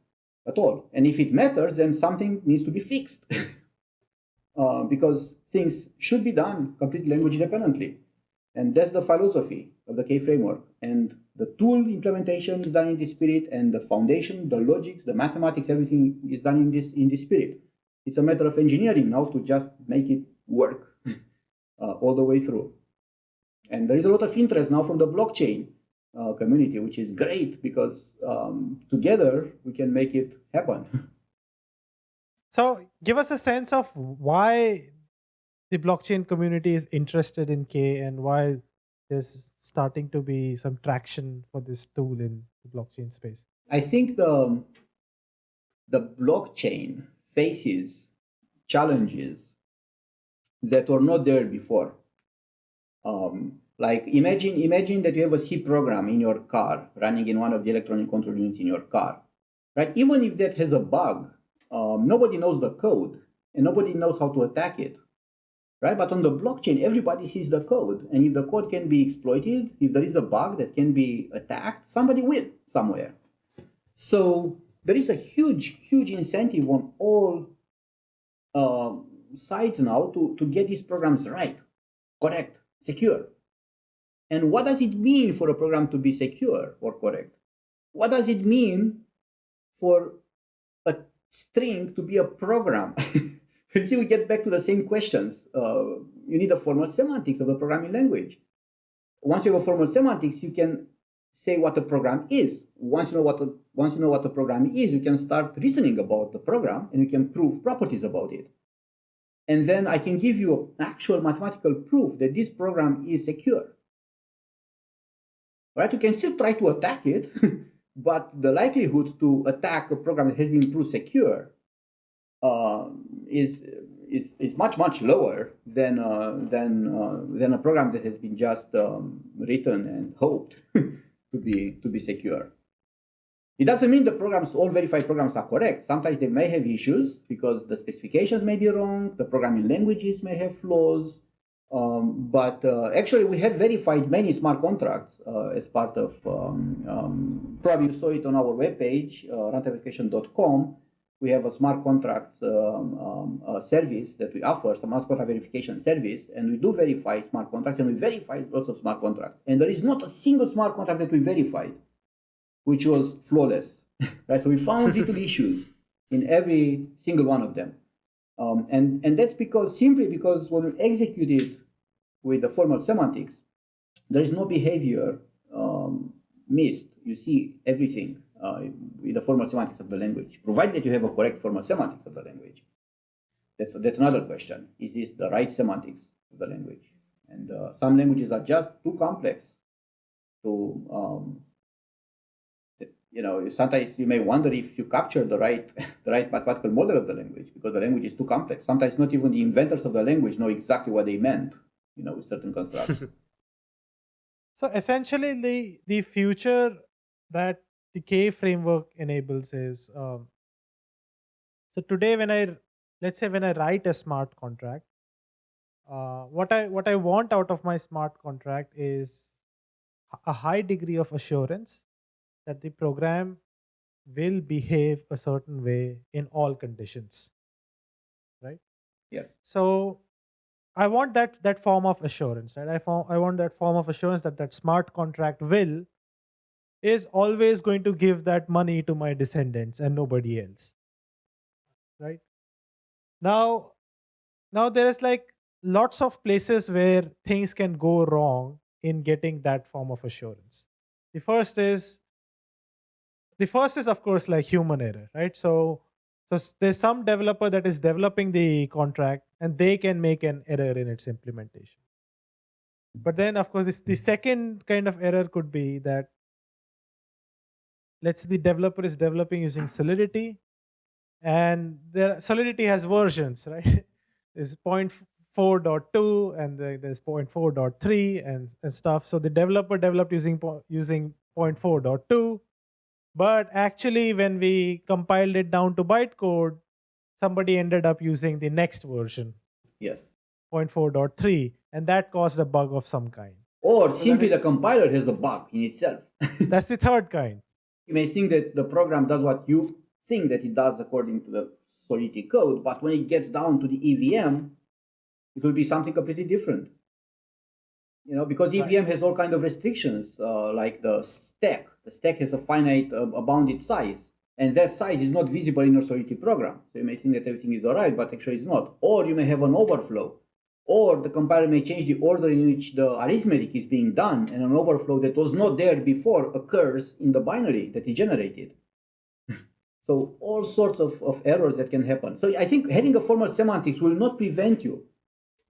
at all. And if it matters, then something needs to be fixed. Uh, because things should be done completely language independently. And that's the philosophy of the K framework. And the tool implementation is done in this spirit, and the foundation, the logics, the mathematics, everything is done in this in this spirit. It's a matter of engineering now to just make it work uh, all the way through. And there is a lot of interest now from the blockchain uh, community, which is great because um, together we can make it happen. So give us a sense of why the blockchain community is interested in K and why there's starting to be some traction for this tool in the blockchain space? I think the the blockchain faces challenges that were not there before. Um, like imagine imagine that you have a C program in your car running in one of the electronic control units in your car, right? Even if that has a bug, um, nobody knows the code and nobody knows how to attack it, right? But on the blockchain, everybody sees the code, and if the code can be exploited, if there is a bug that can be attacked, somebody will somewhere. So there is a huge, huge incentive on all uh, sides now to, to get these programs right, correct, secure. And what does it mean for a program to be secure or correct? What does it mean for a string to be a program? you see, we get back to the same questions. Uh, you need a formal semantics of the programming language. Once you have a formal semantics, you can say what a program is. Once you know what a, once you know what a program is, you can start reasoning about the program and you can prove properties about it. And then I can give you an actual mathematical proof that this program is secure. Right? You can still try to attack it, but the likelihood to attack a program that has been proved secure uh, is, is, is much, much lower than, uh, than, uh, than a program that has been just um, written and hoped to be to be secure. It doesn't mean the programs, all verified programs are correct. Sometimes they may have issues because the specifications may be wrong, the programming languages may have flaws, um, but uh, actually we have verified many smart contracts uh, as part of, um, um, probably you saw it on our webpage, uh, We have a smart contracts um, um, uh, service that we offer, smart contract verification service, and we do verify smart contracts, and we verify lots of smart contracts. And there is not a single smart contract that we verified which was flawless, right? So we found little issues in every single one of them. Um, and, and that's because simply because when we execute it with the formal semantics, there is no behavior um, missed. You see everything uh, with the formal semantics of the language, provided you have a correct formal semantics of the language. That's, that's another question. Is this the right semantics of the language? And uh, some languages are just too complex to um, you know, sometimes you may wonder if you capture the right, the right mathematical model of the language because the language is too complex. Sometimes not even the inventors of the language know exactly what they meant, you know, with certain constructs. so essentially, the the future that the K framework enables is um, so today when I let's say when I write a smart contract, uh, what I what I want out of my smart contract is a high degree of assurance that the program will behave a certain way in all conditions right? Yeah. So i want that that form of assurance right? I, form, I want that form of assurance that that smart contract will is always going to give that money to my descendants and nobody else right? Now now there is like lots of places where things can go wrong in getting that form of assurance. The first is the first is of course like human error right? So so there's some developer that is developing the contract and they can make an error in its implementation. But then of course this, the hmm. second kind of error could be that let's say the developer is developing using solidity and the solidity has versions right? There's 0.4.2 and there's 0.4.3 and, and stuff. So the developer developed using using 0.4.2 but actually, when we compiled it down to bytecode, somebody ended up using the next version. Yes. 0.4.3, and that caused a bug of some kind. Or so simply the compiler has a bug in itself. that's the third kind. You may think that the program does what you think that it does according to the Solidity code, but when it gets down to the EVM, it will be something completely different you know, because EVM right. has all kind of restrictions, uh, like the stack. The stack has a finite, uh, a bounded size, and that size is not visible in your Solidity program. So you may think that everything is all right, but actually it's not. Or you may have an overflow, or the compiler may change the order in which the arithmetic is being done, and an overflow that was not there before occurs in the binary that is generated. so all sorts of, of errors that can happen. So I think having a formal semantics will not prevent you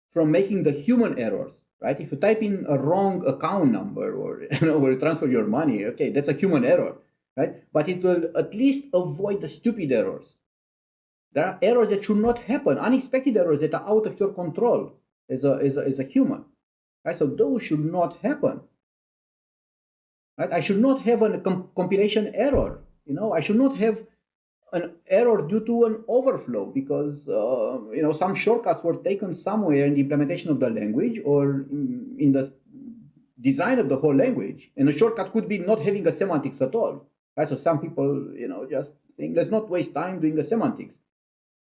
from making the human errors right? If you type in a wrong account number or you know, transfer your money, okay, that's a human error, right? But it will at least avoid the stupid errors. There are errors that should not happen, unexpected errors that are out of your control as a, as a, as a human, right? So those should not happen, right? I should not have a comp compilation error, you know, I should not have an error due to an overflow because uh, you know some shortcuts were taken somewhere in the implementation of the language or in the design of the whole language and a shortcut could be not having a semantics at all right? So some people you know just think let's not waste time doing the semantics.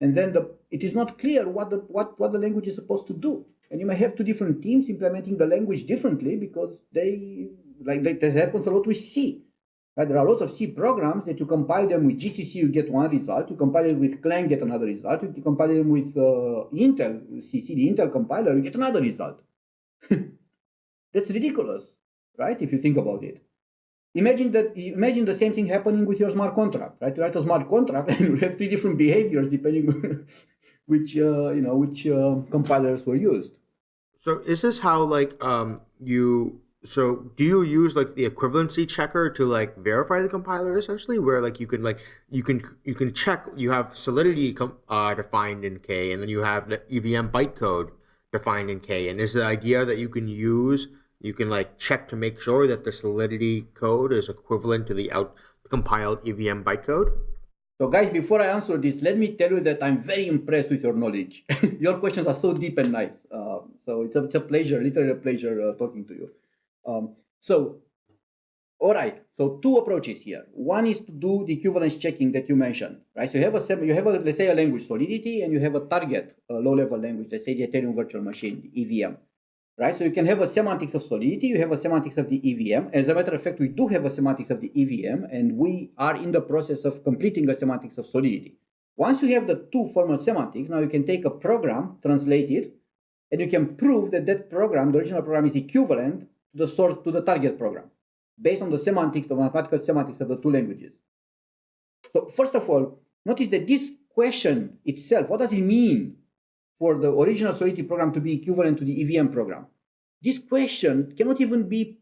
And then the it is not clear what the what what the language is supposed to do. And you may have two different teams implementing the language differently because they like that, that happens a lot with c Right? There are lots of C programs that you compile them with GCC, you get one result. You compile it with Clang, get another result. You compile them with uh, Intel, CC, the Intel compiler, you get another result. That's ridiculous, right? If you think about it. Imagine that. Imagine the same thing happening with your smart contract, right? You write a smart contract and you have three different behaviors depending on which uh, you know which uh, compilers were used. So is this how like um, you so do you use like the equivalency checker to like verify the compiler essentially? Where like you can like you can you can check you have solidity uh, defined in k and then you have the evm bytecode defined in k. And is the idea that you can use you can like check to make sure that the solidity code is equivalent to the out compiled evm bytecode? So guys before i answer this let me tell you that i'm very impressed with your knowledge. Your questions are so deep and nice. Uh, so it's a, it's a pleasure literally a pleasure uh, talking to you um, so, all right. So two approaches here. One is to do the equivalence checking that you mentioned, right? So you have a you have a let's say a language Solidity, and you have a target a low-level language, let's say the Ethereum Virtual Machine EVM, right? So you can have a semantics of Solidity, you have a semantics of the EVM. As a matter of fact, we do have a semantics of the EVM, and we are in the process of completing a semantics of Solidity. Once you have the two formal semantics, now you can take a program, translate it, and you can prove that that program, the original program, is equivalent the source to the target program based on the semantics, the mathematical semantics of the two languages. So first of all, notice that this question itself, what does it mean for the original Solidity program to be equivalent to the EVM program? This question cannot even be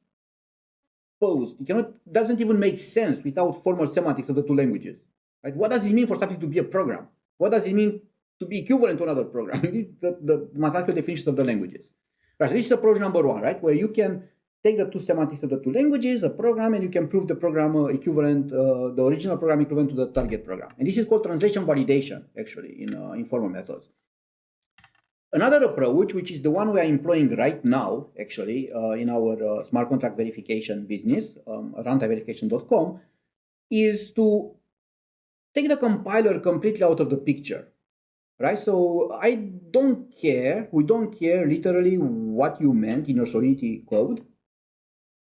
posed. It cannot, doesn't even make sense without formal semantics of the two languages. Right? What does it mean for something to be a program? What does it mean to be equivalent to another program? the, the mathematical definitions of the languages. Right, so this is approach number one, right? Where you can take the two semantics of the two languages, the program, and you can prove the program uh, equivalent, uh, the original program equivalent to the target program. And this is called translation validation, actually, in uh, informal methods. Another approach, which is the one we are employing right now, actually, uh, in our uh, smart contract verification business, um, runtimeverification.com, is to take the compiler completely out of the picture, right? So I don't care, we don't care literally what you meant in your Solidity code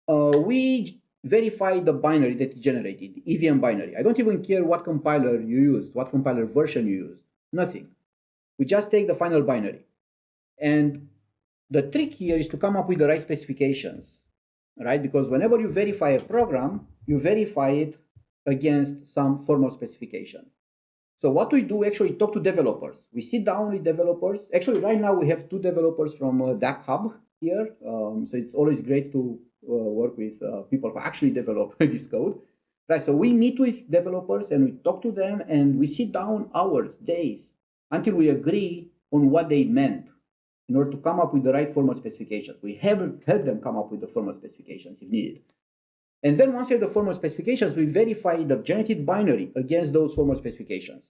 uh, we verify the binary that generated, EVM binary. I don't even care what compiler you used, what compiler version you used, nothing. We just take the final binary. And the trick here is to come up with the right specifications, right? Because whenever you verify a program, you verify it against some formal specification. So what we do actually talk to developers. We sit down with developers. Actually, right now we have two developers from uh, DappHub here. Um, so it's always great to work with uh, people who actually develop this code. Right, so we meet with developers and we talk to them and we sit down hours, days, until we agree on what they meant in order to come up with the right formal specifications. We haven't helped them come up with the formal specifications if needed. And then once you have the formal specifications, we verify the generated binary against those formal specifications.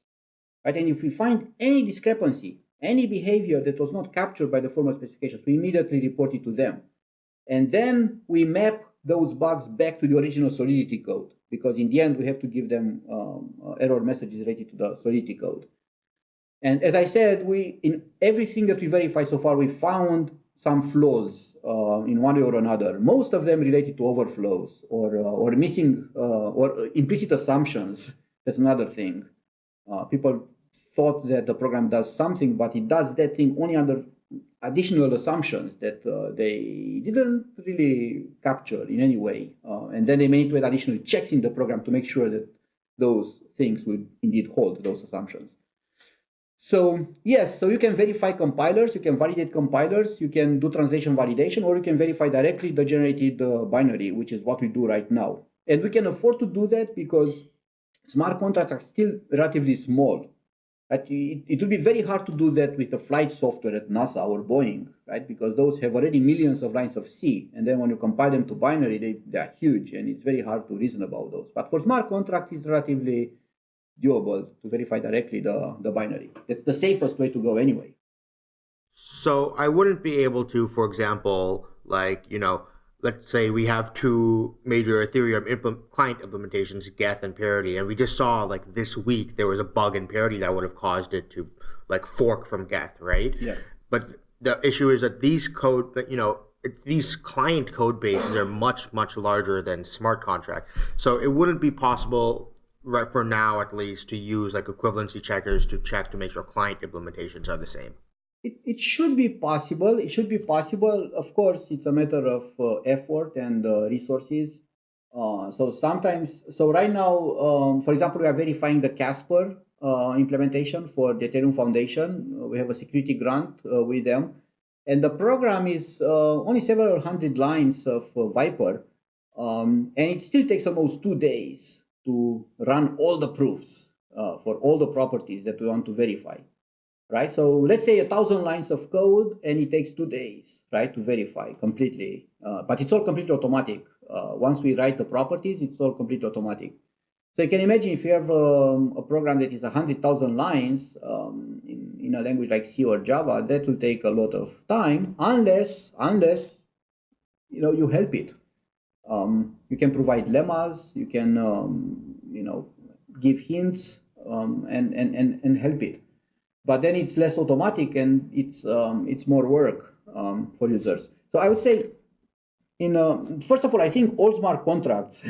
Right? And if we find any discrepancy, any behavior that was not captured by the formal specifications, we immediately report it to them. And then we map those bugs back to the original Solidity code, because in the end, we have to give them um, uh, error messages related to the Solidity code. And as I said, we in everything that we verified so far, we found some flaws uh, in one way or another. Most of them related to overflows or uh, or missing uh, or implicit assumptions. That's another thing. Uh, people thought that the program does something, but it does that thing only under additional assumptions that uh, they didn't really capture in any way. Uh, and then they made additional checks in the program to make sure that those things would indeed hold those assumptions. So yes, so you can verify compilers, you can validate compilers, you can do translation validation, or you can verify directly the generated uh, binary, which is what we do right now. And we can afford to do that because smart contracts are still relatively small. Right? It, it will be very hard to do that with the flight software at NASA or Boeing, right? Because those have already millions of lines of C. And then when you compile them to binary, they, they are huge and it's very hard to reason about those. But for smart contracts, it's relatively doable to verify directly the, the binary. It's the safest way to go anyway. So I wouldn't be able to, for example, like, you know, let's say we have two major Ethereum impl- client implementations, Geth and Parity, and we just saw like this week there was a bug in Parity that would have caused it to like fork from Geth, right? Yeah. But the issue is that these code, that you know, these client code bases are much much larger than smart contract, so it wouldn't be possible right for now at least to use like equivalency checkers to check to make sure client implementations are the same it, it should be possible. It should be possible. Of course it's a matter of uh, effort and uh, resources. Uh, so sometimes so right now um, for example we are verifying the casper uh, implementation for the ethereum foundation. We have a security grant uh, with them. And the program is uh, only several hundred lines of Vyper. Um, and it still takes almost two days to run all the proofs uh, for all the properties that we want to verify, right? So let's say a thousand lines of code and it takes two days, right, to verify completely. Uh, but it's all completely automatic. Uh, once we write the properties, it's all completely automatic. So you can imagine if you have um, a program that is 100,000 lines um, in, in a language like C or Java, that will take a lot of time unless, unless you know, you help it. Um, you can provide lemmas, you can, um, you know, give hints um, and, and, and, and help it. But then it's less automatic and it's, um, it's more work um, for users. So I would say, in uh, first of all, I think all smart contracts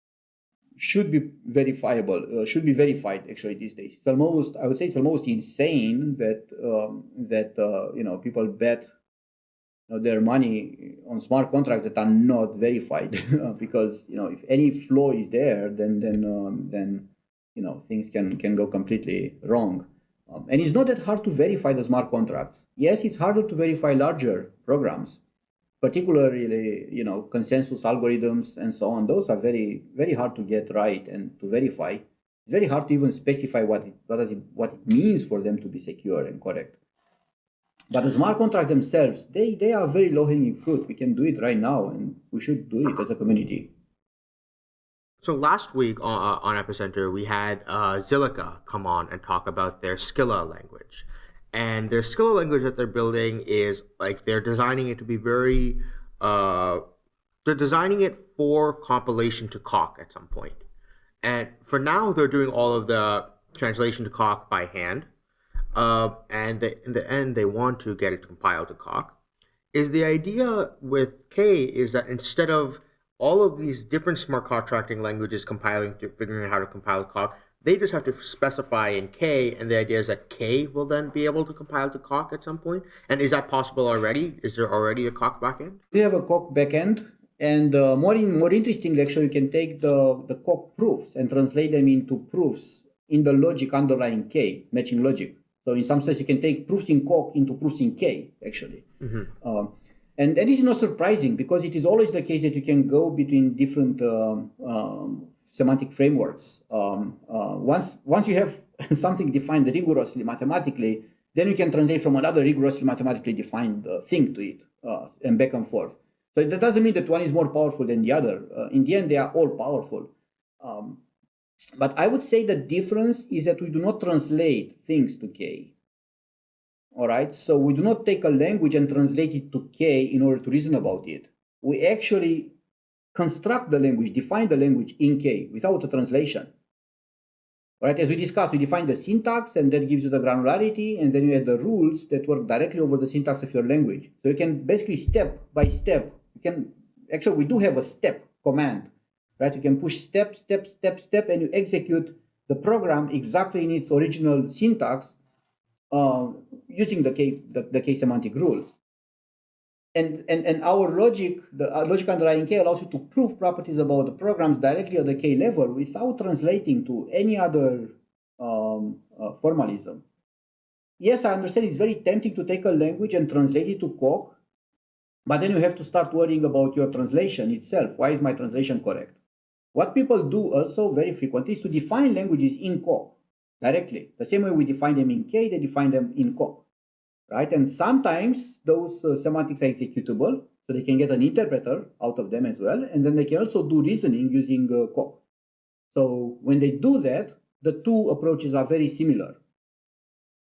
should be verifiable, uh, should be verified actually these days. It's almost, I would say it's almost insane that, um, that uh, you know, people bet know, their money on smart contracts that are not verified because you know if any flaw is there then then um, then you know things can can go completely wrong um, and it's not that hard to verify the smart contracts yes it's harder to verify larger programs particularly you know consensus algorithms and so on those are very very hard to get right and to verify it's very hard to even specify what it, what, it, what it means for them to be secure and correct but the smart contracts themselves, they, they are very low-hanging fruit. We can do it right now, and we should do it as a community. So last week on, uh, on Epicenter, we had uh, Zilliqa come on and talk about their Scilla language. And their Scilla language that they're building is like they're designing it to be very, uh, they're designing it for compilation to Coq at some point. And for now, they're doing all of the translation to Coq by hand uh, and they, in the end they want to get it compiled to Coq. Is the idea with K is that instead of all of these different smart contracting languages compiling to figuring out how to compile Coq, they just have to specify in K, and the idea is that K will then be able to compile to Coq at some point. And is that possible already? Is there already a Coq backend? We have a Coq backend, and uh, more in, more interestingly, actually, you can take the the Coq proofs and translate them into proofs in the logic underlying K, matching logic. So in some sense, you can take proofs in Coq into proofs in K, actually. Mm-hmm. Um, and, this is not surprising because it is always the case that you can go between different um, um, semantic frameworks. Um, uh, once, once you have something defined rigorously mathematically, then you can translate from another rigorously mathematically defined uh, thing to it uh, and back and forth. So that doesn't mean that one is more powerful than the other. Uh, in the end, they are all powerful. Um, but I would say the difference is that we do not translate things to K. All right, so we do not take a language and translate it to K in order to reason about it. We actually construct the language, define the language in K without a translation. All right, as we discussed, we define the syntax and that gives you the granularity, and then you add the rules that work directly over the syntax of your language. So you can basically step by step, you can actually we do have a step command right? You can push step, step, step, step, and you execute the program exactly in its original syntax uh, using the K, the, the K semantic rules. And, and, and our logic, the uh, logic underlying K allows you to prove properties about the programs directly at the K level without translating to any other um, uh, formalism. yes, I understand it's very tempting to take a language and translate it to Coq, but then you have to start worrying about your translation itself. Why is my translation correct? What people do also very frequently is to define languages in Coq directly. The same way we define them in K, they define them in Coq, right? And sometimes those uh, semantics are executable, so they can get an interpreter out of them as well, and then they can also do reasoning using uh, Coq. So when they do that, the two approaches are very similar.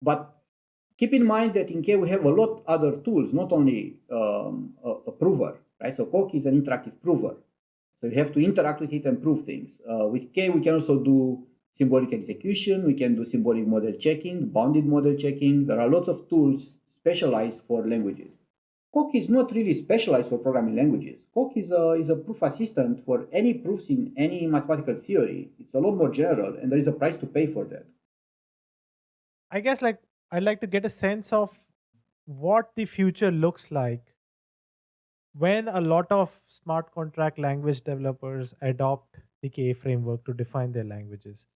But keep in mind that in K we have a lot other tools, not only um, a, a, prover, right? So Coq is an interactive prover. So you have to interact with it and prove things. Uh, with K, we can also do symbolic execution, we can do symbolic model checking, bounded model checking. There are lots of tools specialized for languages. Coq is not really specialized for programming languages. Coq is a, is a proof assistant for any proofs in any mathematical theory. It's a lot more general, and there is a price to pay for that. I guess like I'd like to get a sense of what the future looks like when a lot of smart contract language developers adopt the K framework to define their languages.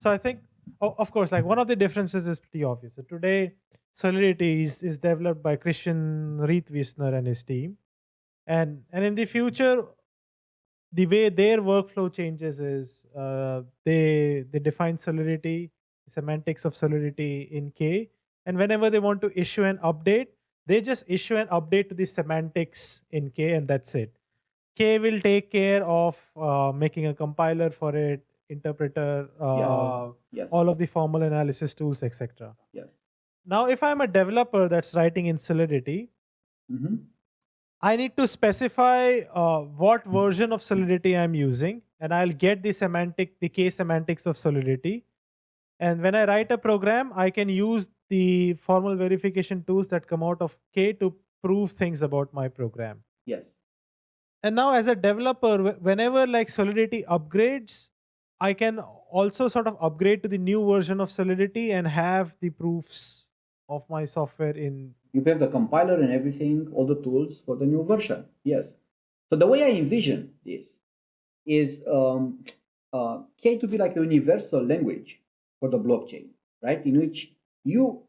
So I think, of course, like one of the differences is pretty obvious. So today, Solidity is, is developed by Christian Reitwiessner and his team. And, and in the future, the way their workflow changes is uh, they, they define Solidity, semantics of Solidity in K. And whenever they want to issue an update, they just issue an update to the semantics in K and that's it. K will take care of uh, making a compiler for it, interpreter, uh, yes. Yes. all of the formal analysis tools, etc. Yes. Now, if I'm a developer that's writing in Solidity, mm-hmm. I need to specify uh, what version of Solidity I'm using, and I'll get the semantic, the K semantics of Solidity. And when I write a program, I can use the formal verification tools that come out of K to prove things about my program. Yes. And now as a developer, whenever like Solidity upgrades, I can also sort of upgrade to the new version of Solidity and have the proofs of my software in you have the compiler and everything all the tools for the new version. Yes. So the way i envision this is um, uh, k to be like a universal language for the blockchain right? In which you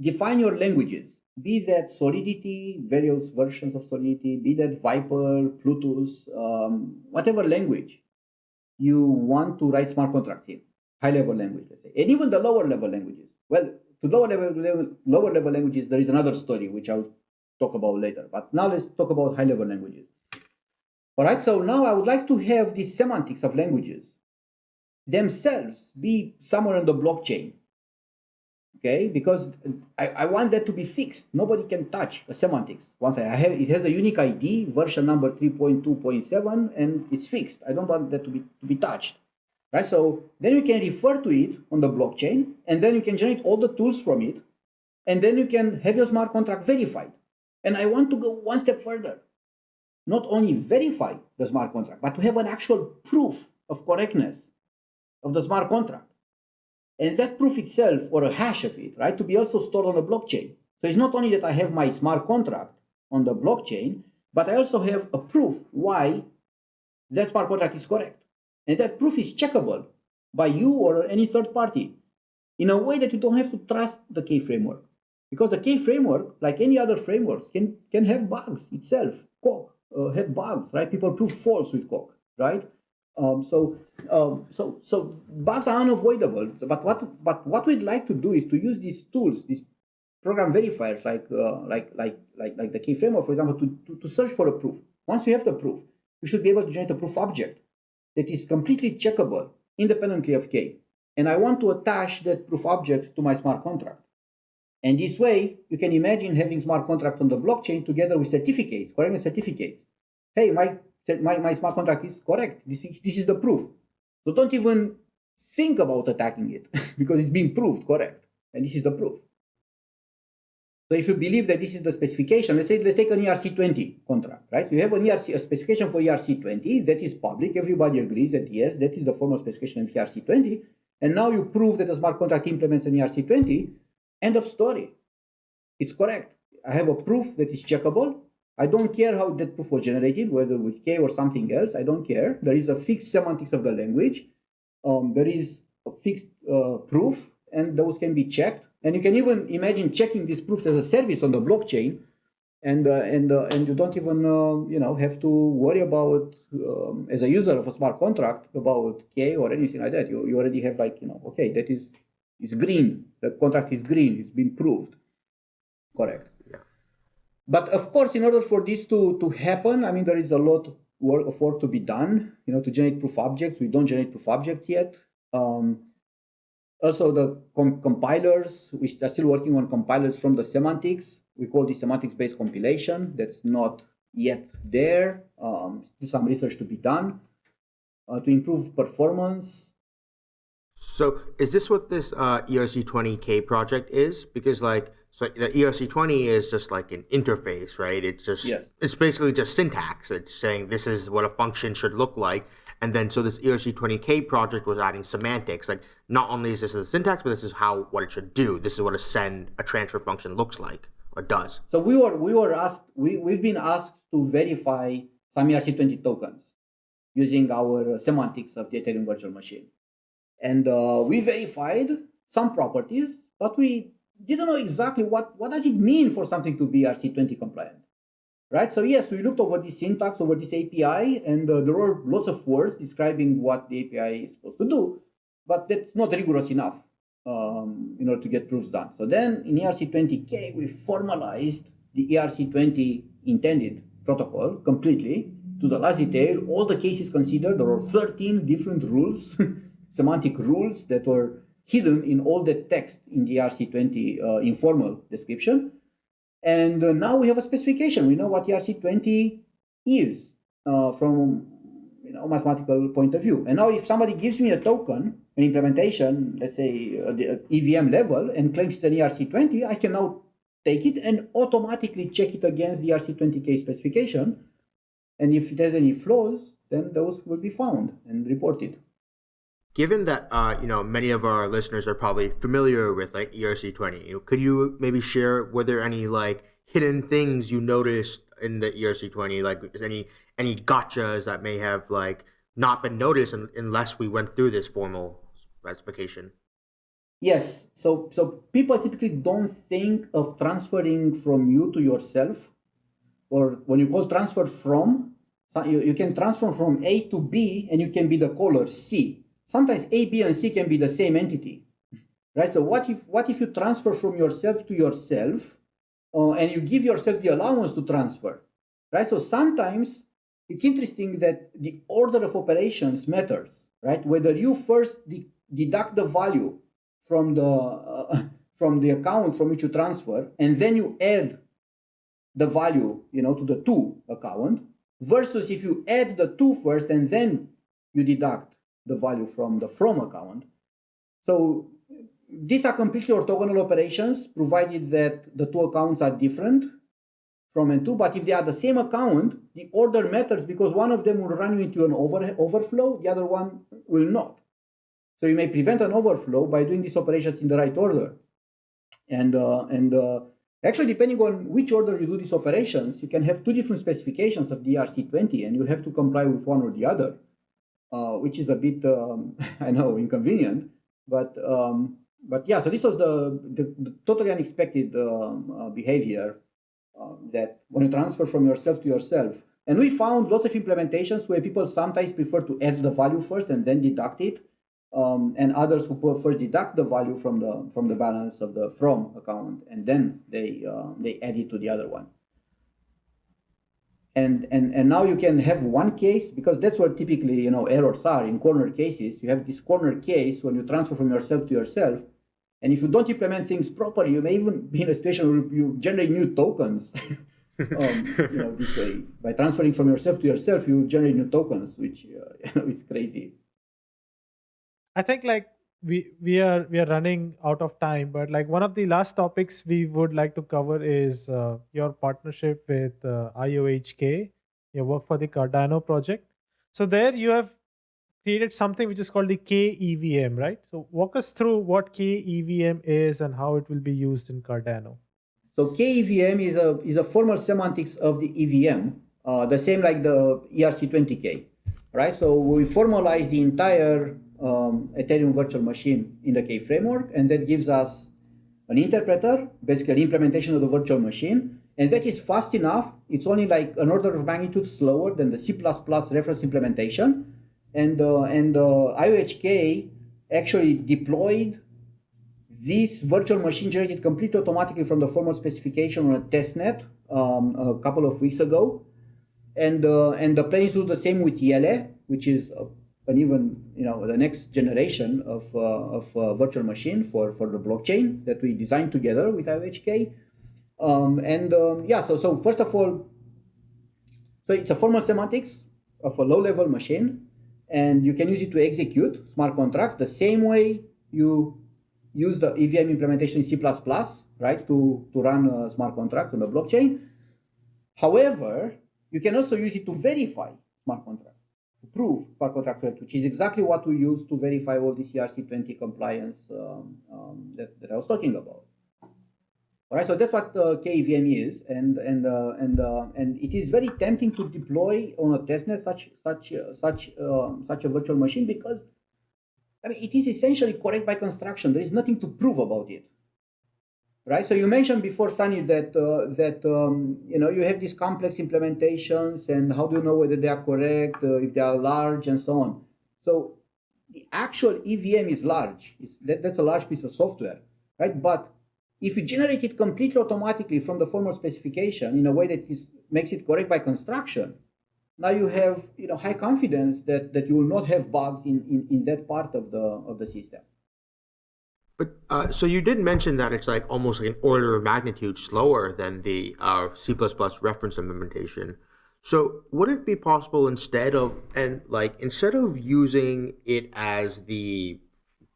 define your languages be that solidity various versions of solidity be that Vyper plutus um, whatever language you want to write smart contracts in high level language let's say and even the lower level languages well to lower level, level, lower level languages, there is another story which I'll talk about later. But now let's talk about high level languages. All right, so now I would like to have the semantics of languages themselves be somewhere on the blockchain. Okay, because uh, I, I want that to be fixed. Nobody can touch the semantics. Once I have it has a unique ID, version number 3.2.7, and it's fixed. I don't want that to be to be touched right? So then you can refer to it on the blockchain, and then you can generate all the tools from it, and then you can have your smart contract verified. And I want to go one step further. Not only verify the smart contract, but to have an actual proof of correctness of the smart contract. And that proof itself, or a hash of it, right, to be also stored on the blockchain. So it's not only that I have my smart contract on the blockchain, but I also have a proof why that smart contract is correct. And that proof is checkable by you or any third party in a way that you don't have to trust the K framework. Because the K framework, like any other frameworks, can, can have bugs itself. Coq uh, had bugs, right? People prove false with Coq, right? Um, so, um, so, so bugs are unavoidable. But what, but what we'd like to do is to use these tools, these program verifiers, like, uh, like, like, like, like the K framework, for example, to, to, to search for a proof. Once you have the proof, you should be able to generate a proof object that is completely checkable independently of K. And I want to attach that proof object to my smart contract. And this way, you can imagine having smart contract on the blockchain together with certificates, correct certificates. Hey, my, my, my smart contract is correct. This is, this is the proof. So don't even think about attacking it because it's been proved correct. And this is the proof. So if you believe that this is the specification, let's say let's take an ERC20 contract, right? So you have an ERC a specification for ERC20 that is public. Everybody agrees that yes, that is the formal specification of ERC20. And now you prove that a smart contract implements an ERC20. End of story. It's correct. I have a proof that is checkable. I don't care how that proof was generated, whether with K or something else. I don't care. There is a fixed semantics of the language. Um, there is a fixed uh, proof, and those can be checked And you can even imagine checking these proofs as a service on the blockchain, and uh, and uh, and you don't even uh, you know have to worry about um, as a user of a smart contract about K or anything like that. You you already have like you know okay that is is green. The contract is green. It's been proved. Correct. But of course, in order for this to to happen, I mean there is a lot work of work to be done. You know to generate proof objects. We don't generate proof objects yet. Um, also, the com compilers, we are still working on compilers from the semantics. We call this semantics-based compilation. That's not yet there. Um, some research to be done uh, to improve performance. So is this what this uh, ERC20K project is? Because like, so the ERC20 is just like an interface, right? It's just, yes. it's basically just syntax. It's saying this is what a function should look like. And then so this ERC20K project was adding semantics. Like not only is this the syntax, but this is how what it should do. This is what a send a transfer function looks like or does. So we were we were asked we we've been asked to verify some ERC20 tokens using our uh, semantics of the Ethereum virtual machine, and uh, we verified some properties, but we didn't know exactly what what does it mean for something to be ERC20 compliant right? So yes, we looked over this syntax, over this API, and uh, there were lots of words describing what the API is supposed to do, but that's not rigorous enough um, in order to get proofs done. So then in ERC20K, we formalized the ERC20 intended protocol completely to the last detail. All the cases considered, there were 13 different rules, semantic rules that were hidden in all the text in the ERC20 uh, informal description. And uh, now we have a specification. We know what ERC20 is uh, from you know mathematical point of view. And now if somebody gives me a token, an implementation, let's say uh, the EVM level, and claims it's an ERC20, I can now take it and automatically check it against the ERC20K specification. And if it has any flaws, then those will be found and reported given that uh, you know many of our listeners are probably familiar with like ERC20, could you maybe share were there any like hidden things you noticed in the ERC20, like any any gotchas that may have like not been noticed unless we went through this formal specification? Yes. So so people typically don't think of transferring from you to yourself, or when you call transfer from, you, you can transfer from A to B, and you can be the caller C sometimes A, B, and C can be the same entity, right? So what if what if you transfer from yourself to yourself, uh, and you give yourself the allowance to transfer, right? So sometimes it's interesting that the order of operations matters, right? Whether you first de deduct the value from the uh, from the account from which you transfer, and then you add the value, you know, to the two account, versus if you add the two first and then you deduct the value from the from account. So these are completely orthogonal operations, provided that the two accounts are different from and to. But if they are the same account, the order matters because one of them will run you into an over, overflow, the other one will not. So you may prevent an overflow by doing these operations in the right order. And, uh, and uh, actually, depending on which order you do these operations, you can have two different specifications of the ERC20, and you have to comply with one or the other uh, which is a bit, um, I know, inconvenient. But um, but yeah, so this was the, the, the totally unexpected um, uh, behavior uh, that when you transfer from yourself to yourself. And we found lots of implementations where people sometimes prefer to add the value first and then deduct it. Um, and others who first deduct the value from the from the balance of the from account and then they uh, they add it to the other one and and and now you can have one case because that's where typically you know errors are in corner cases. You have this corner case when you transfer from yourself to yourself and if you don't implement things properly you may even be in a situation where you generate new tokens. Um, you know this way. By transferring from yourself to yourself you generate new tokens which uh, you know it's crazy. I think like we we are we are running out of time but like one of the last topics we would like to cover is uh, your partnership with uh, iohk your work for the cardano project so there you have created something which is called the KEVM, right? So walk us through what KEVM is and how it will be used in Cardano. So KEVM is a is a formal semantics of the EVM, uh, the same like the ERC20K, right? So we formalize the entire um, Ethereum virtual machine in the K framework, and that gives us an interpreter, basically an implementation of the virtual machine, and that is fast enough. It's only like an order of magnitude slower than the C++ reference implementation. And, uh, and uh, IOHK actually deployed this virtual machine generated completely automatically from the formal specification on a testnet um, a couple of weeks ago. And, uh, and the plan is to do the same with IELE, which is an even, you know, the next generation of, uh, of uh, virtual machine for, for the blockchain that we designed together with IOHK. Um, and um, yeah, so, so first of all, so it's a formal semantics of a low level machine and you can use it to execute smart contracts the same way you use the EVM implementation in C++, right, to, to run a smart contract on the blockchain. However, you can also use it to verify smart contracts, prove contract which is exactly what we use to verify all the ERC20 compliance um, um, that, that I was talking about. All right, so that's what uh, KEVM is, and and uh, and uh, and it is very tempting to deploy on a testnet such such uh, such um, such a virtual machine because I mean it is essentially correct by construction. There is nothing to prove about it, right? So you mentioned before, Sunny, that uh, that um, you know you have these complex implementations, and how do you know whether they are correct, uh, if they are large, and so on. So the actual EVM is large. That, that's a large piece of software, right? But if you generate it completely automatically from the formal specification in a way that is, makes it correct by construction, now you have you know high confidence that, that you will not have bugs in, in, in that part of the of the system. But uh, so you did mention that it's like almost like an order of magnitude slower than the uh, C++ reference implementation. So would it be possible instead of and like instead of using it as the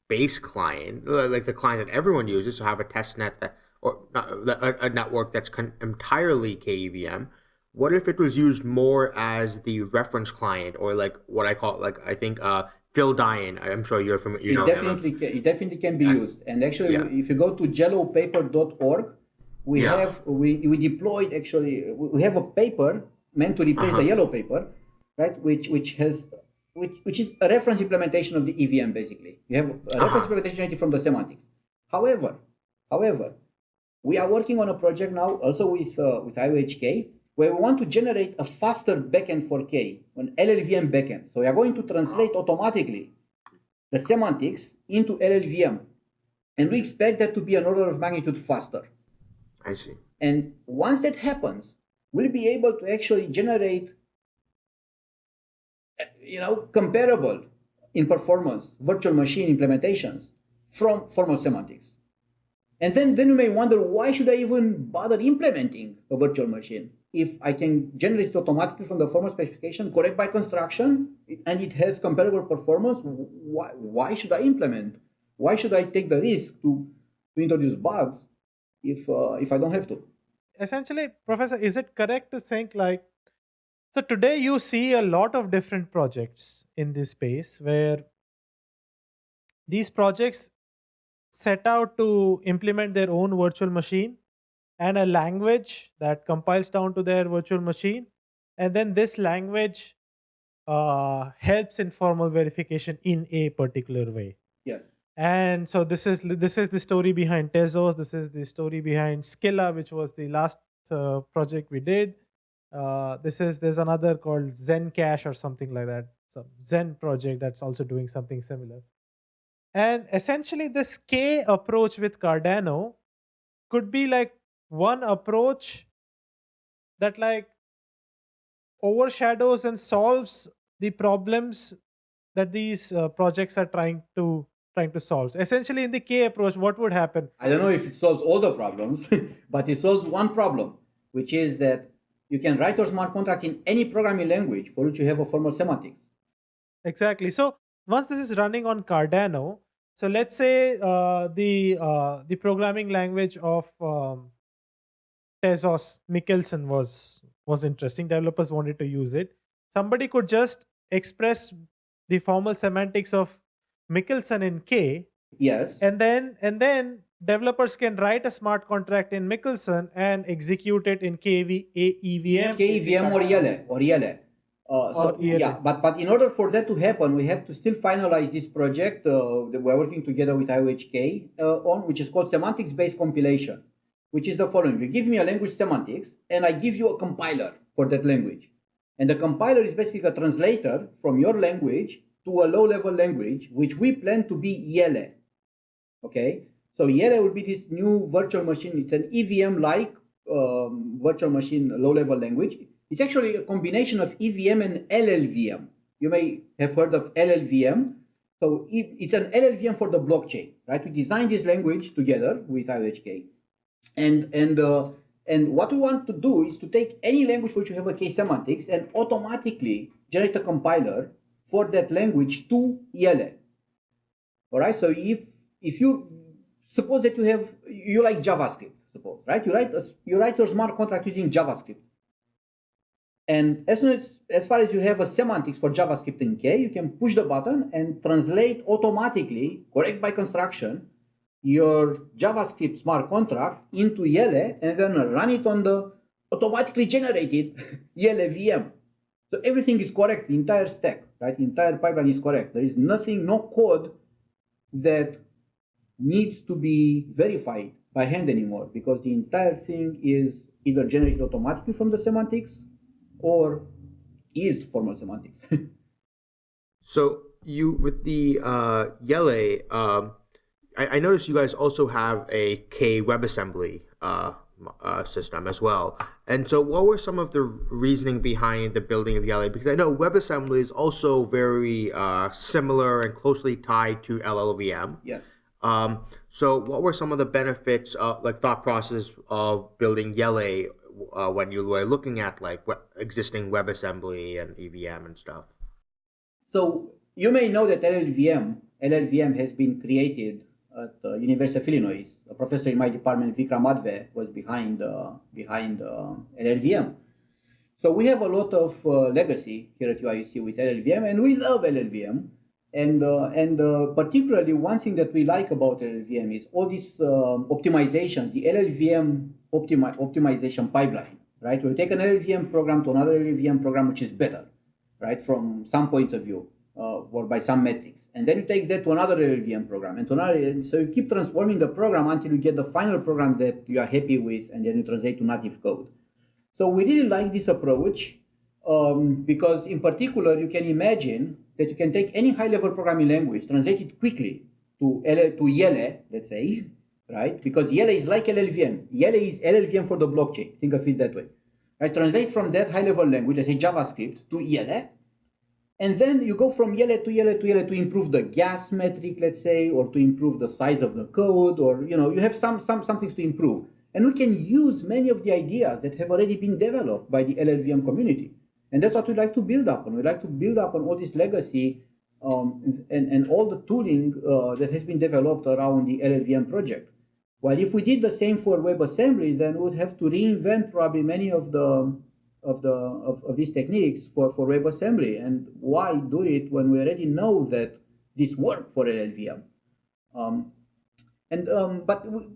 base client, like the client that everyone uses, to have a test net that, or a, a network that's entirely KEVM. What if it was used more as the reference client, or like what I call, like I think uh, Phil Daian. I'm sure you're familiar. You it definitely can, it definitely can be used. And actually, yeah. if you go to jellopaper.org, we yeah. have we we deployed actually we have a paper meant to replace uh-huh. the yellow paper, right? Which which has which, which is a reference implementation of the EVM, basically. You have a uh-huh. reference implementation from the semantics. However, however, we are working on a project now also with, uh, with IOHK where we want to generate a faster backend for K, an LLVM backend. So we are going to translate automatically the semantics into LLVM. And we expect that to be an order of magnitude faster. I see. And once that happens, we'll be able to actually generate you know, comparable in performance virtual machine implementations from formal semantics. And then, then you may wonder, why should I even bother implementing a virtual machine? If I can generate it automatically from the formal specification, correct by construction, and it has comparable performance, why, why should I implement? Why should I take the risk to, to introduce bugs if, uh, if I don't have to? Essentially, Professor, is it correct to think like so today you see a lot of different projects in this space where these projects set out to implement their own virtual machine and a language that compiles down to their virtual machine. And then this language uh, helps in formal verification in a particular way. Yes. And so this is this is the story behind Tezos. This is the story behind Scilla, which was the last uh, project we did. Uh, this is there's another called Zencash or something like that. Some Zen project that's also doing something similar. And essentially, this K approach with Cardano could be like one approach that like overshadows and solves the problems that these uh, projects are trying to trying to solve. Essentially, in the K approach, what would happen? I don't know if it solves all the problems, but it solves one problem, which is that you can write your smart contract in any programming language for which you have a formal semantics. Exactly. So once this is running on Cardano, so let's say uh, the uh, the programming language of um, Tezos Michelson was was interesting. Developers wanted to use it. Somebody could just express the formal semantics of Michelson in K. Yes. And then and then developers can write a smart contract in Michelson and execute it in KV, EVM. KEVM or IELE, or IELE. Uh, so Or IELE. yeah, but but in order for that to happen, we have to still finalize this project uh, that we're working together with IOHK uh, on, which is called semantics-based compilation, which is the following: you give me a language semantics, and I give you a compiler for that language, and the compiler is basically a translator from your language to a low-level language, which we plan to be IELE. Okay, so IELE will be this new virtual machine. It's an EVM-like um, virtual machine low-level language. It's actually a combination of EVM and LLVM. You may have heard of LLVM. So it's an LLVM for the blockchain, right? We designed this language together with IOHK. And, and, uh, and what we want to do is to take any language which you have a K semantics and automatically generate a compiler for that language to IELE. All right. So if if you suppose that you have you like JavaScript, suppose right, you write a, you write your smart contract using JavaScript, and as as as far as you have a semantics for JavaScript in K, you can push the button and translate automatically, correct by construction, your JavaScript smart contract into IELE and then run it on the automatically generated IELE VM. So everything is correct, the entire stack, right? The entire pipeline is correct. There is nothing, no code that needs to be verified by hand anymore because the entire thing is either generated automatically from the semantics or is formal semantics. So you with the uh, IELE, um, I, I noticed you guys also have a K WebAssembly uh, uh, system as well. And so, what were some of the reasoning behind the building of IELE? Because I know WebAssembly is also very uh, similar and closely tied to LLVM. yes. Um, so, what were some of the benefits, uh, like thought process of building IELE uh, when you were looking at like existing WebAssembly and EVM and stuff? So you may know that LLVM, LLVM has been created at the University of Illinois. A professor in my department, Vikram Adve, was behind uh, behind uh, LLVM. So we have a lot of uh, legacy here at UIUC with LLVM, and we love LLVM. And uh, and uh, particularly one thing that we like about LLVM is all these um, optimizations, the LLVM optimi- optimization pipeline, right? We take an LLVM program to another LLVM program which is better, right, from some points of view uh, or by some metrics. And then you take that to another LLVM program and to another. So you keep transforming the program until you get the final program that you are happy with, and then you translate to native code. So we really like this approach um, because, in particular, you can imagine that you can take any high-level programming language, translate it quickly to L- to IELE, let's say, right? Because IELE is like LLVM. IELE is LLVM for the blockchain. Think of it that way. Right? Translate from that high-level language, let's say JavaScript, to IELE, and then you go from IELE to IELE to IELE to improve the gas metric, let's say, or to improve the size of the code, or you know, you have some some some things to improve. And we can use many of the ideas that have already been developed by the LLVM community. And that's what we like to build up on. We like to build up on all this legacy um, and, and all the tooling uh, that has been developed around the LLVM project. While if we did the same for WebAssembly, then we would have to reinvent probably many of the of the of, of these techniques for, for WebAssembly. And why do it when we already know that this work for LLVM? Um, and um, but we,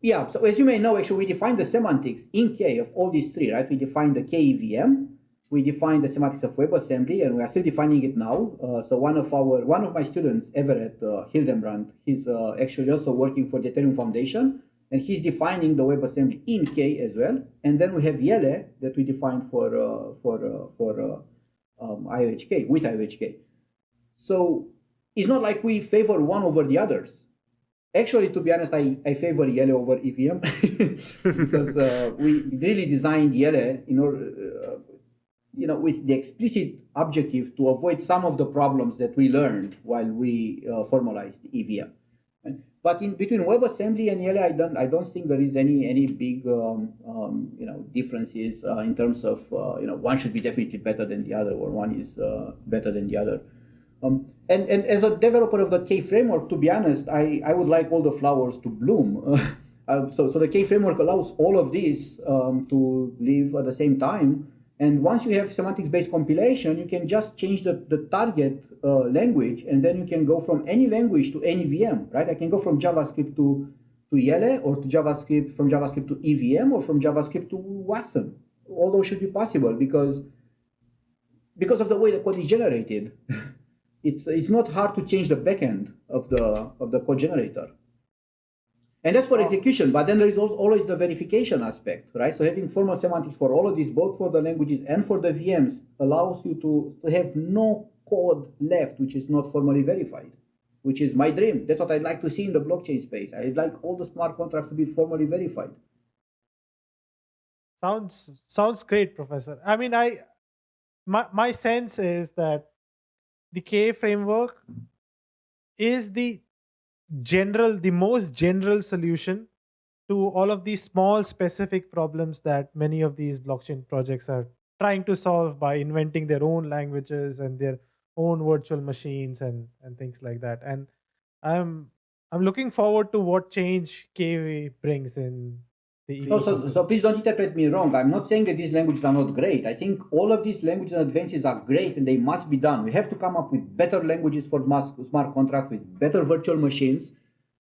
yeah, so as you may know, actually we define the semantics in K of all these three, right? We define the KEVM, we define the semantics of WebAssembly, and we are still defining it now. Uh, so one of our one of my students, Everett uh, Hildenbrandt, he's uh, actually also working for the Ethereum Foundation, and he's defining the WebAssembly in K as well. And then we have IELE that we defined for uh, for uh, for uh, um, IOHK with IOHK. So it's not like we favor one over the others. Actually, to be honest, I, I favor IELE over EVM because uh, we really designed IELE in order, uh, you know, with the explicit objective to avoid some of the problems that we learned while we uh, formalized EVM. But in between WebAssembly and IELE, I don't I don't think there is any any big um, um, you know differences uh, in terms of uh, you know one should be definitely better than the other or one is uh, better than the other. Um, and, and as a developer of the K framework, to be honest, I, I would like all the flowers to bloom. uh, so, so the K framework allows all of these um, to live at the same time. And once you have semantics-based compilation, you can just change the, the target uh, language, and then you can go from any language to any VM, right? I can go from JavaScript to, to IELE, or to JavaScript, from JavaScript to EVM, or from JavaScript to Wasm. All those should be possible because because of the way the code is generated, it's it's not hard to change the backend of the of the code generator. And that's for execution, but then there is always the verification aspect, right? So having formal semantics for all of these, both for the languages and for the VMs, allows you to, to have no code left which is not formally verified, which is my dream. That's what I'd like to see in the blockchain space. I'd like all the smart contracts to be formally verified. Sounds sounds great, Professor. I mean, I my my sense is that the K framework is the general, the most general solution to all of these small specific problems that many of these blockchain projects are trying to solve by inventing their own languages and their own virtual machines and and things like that. And I'm I'm looking forward to what change K brings in so, so please don't interpret me wrong. I'm not saying that these languages are not great. I think all of these languages and advances are great and they must be done. We have to come up with better languages for smart contract with better virtual machines.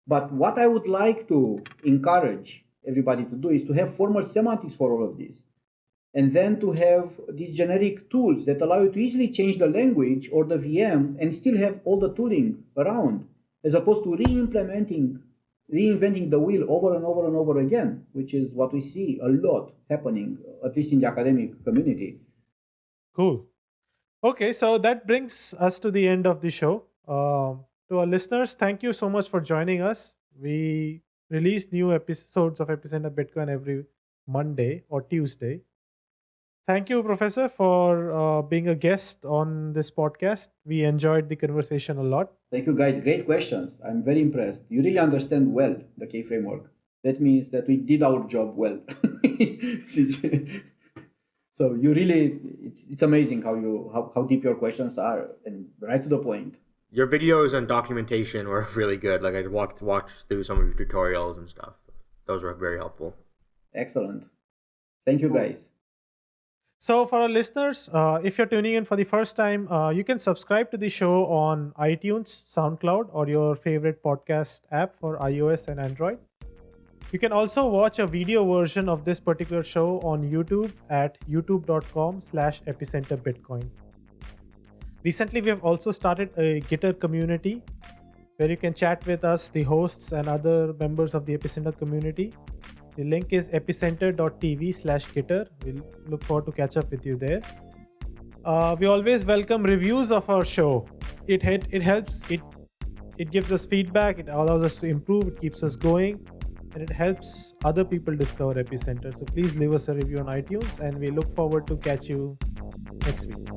But what I would like to encourage everybody to do is to have formal semantics for all of this. And then to have these generic tools that allow you to easily change the language or the VM and still have all the tooling around, as opposed to re-implementing reinventing the wheel over and over and over again, which is what we see a lot happening, at least in the academic community. Cool. Okay, so that brings us to the end of the show. Uh, to our listeners, thank you so much for joining us. We release new episodes of Epicenter Bitcoin every Monday or Tuesday. Thank you, Professor, for uh, being a guest on this podcast. We enjoyed the conversation a lot. Thank you, guys. Great questions. I'm very impressed. You really understand well the K framework. That means that we did our job well. so you really, it's, it's amazing how you how, how deep your questions are and right to the point. Your videos and documentation were really good. Like I walked watched through some of your tutorials and stuff. Those were very helpful. Excellent. Thank you, guys. So for our listeners, uh, if you're tuning in for the first time, uh, you can subscribe to the show on iTunes, SoundCloud, or your favorite podcast app for iOS and Android. You can also watch a video version of this particular show on YouTube at youtube.com slash epicenterbitcoin. Recently, we have also started a Gitter community where you can chat with us, the hosts, and other members of the Epicenter community. The link is epicenter.tv slash gitter. We'll look forward to catch up with you there. Uh, we always welcome reviews of our show. It, it it helps. It it gives us feedback. It allows us to improve. It keeps us going, and it helps other people discover Epicenter. So please leave us a review on iTunes, and we look forward to catch you next week.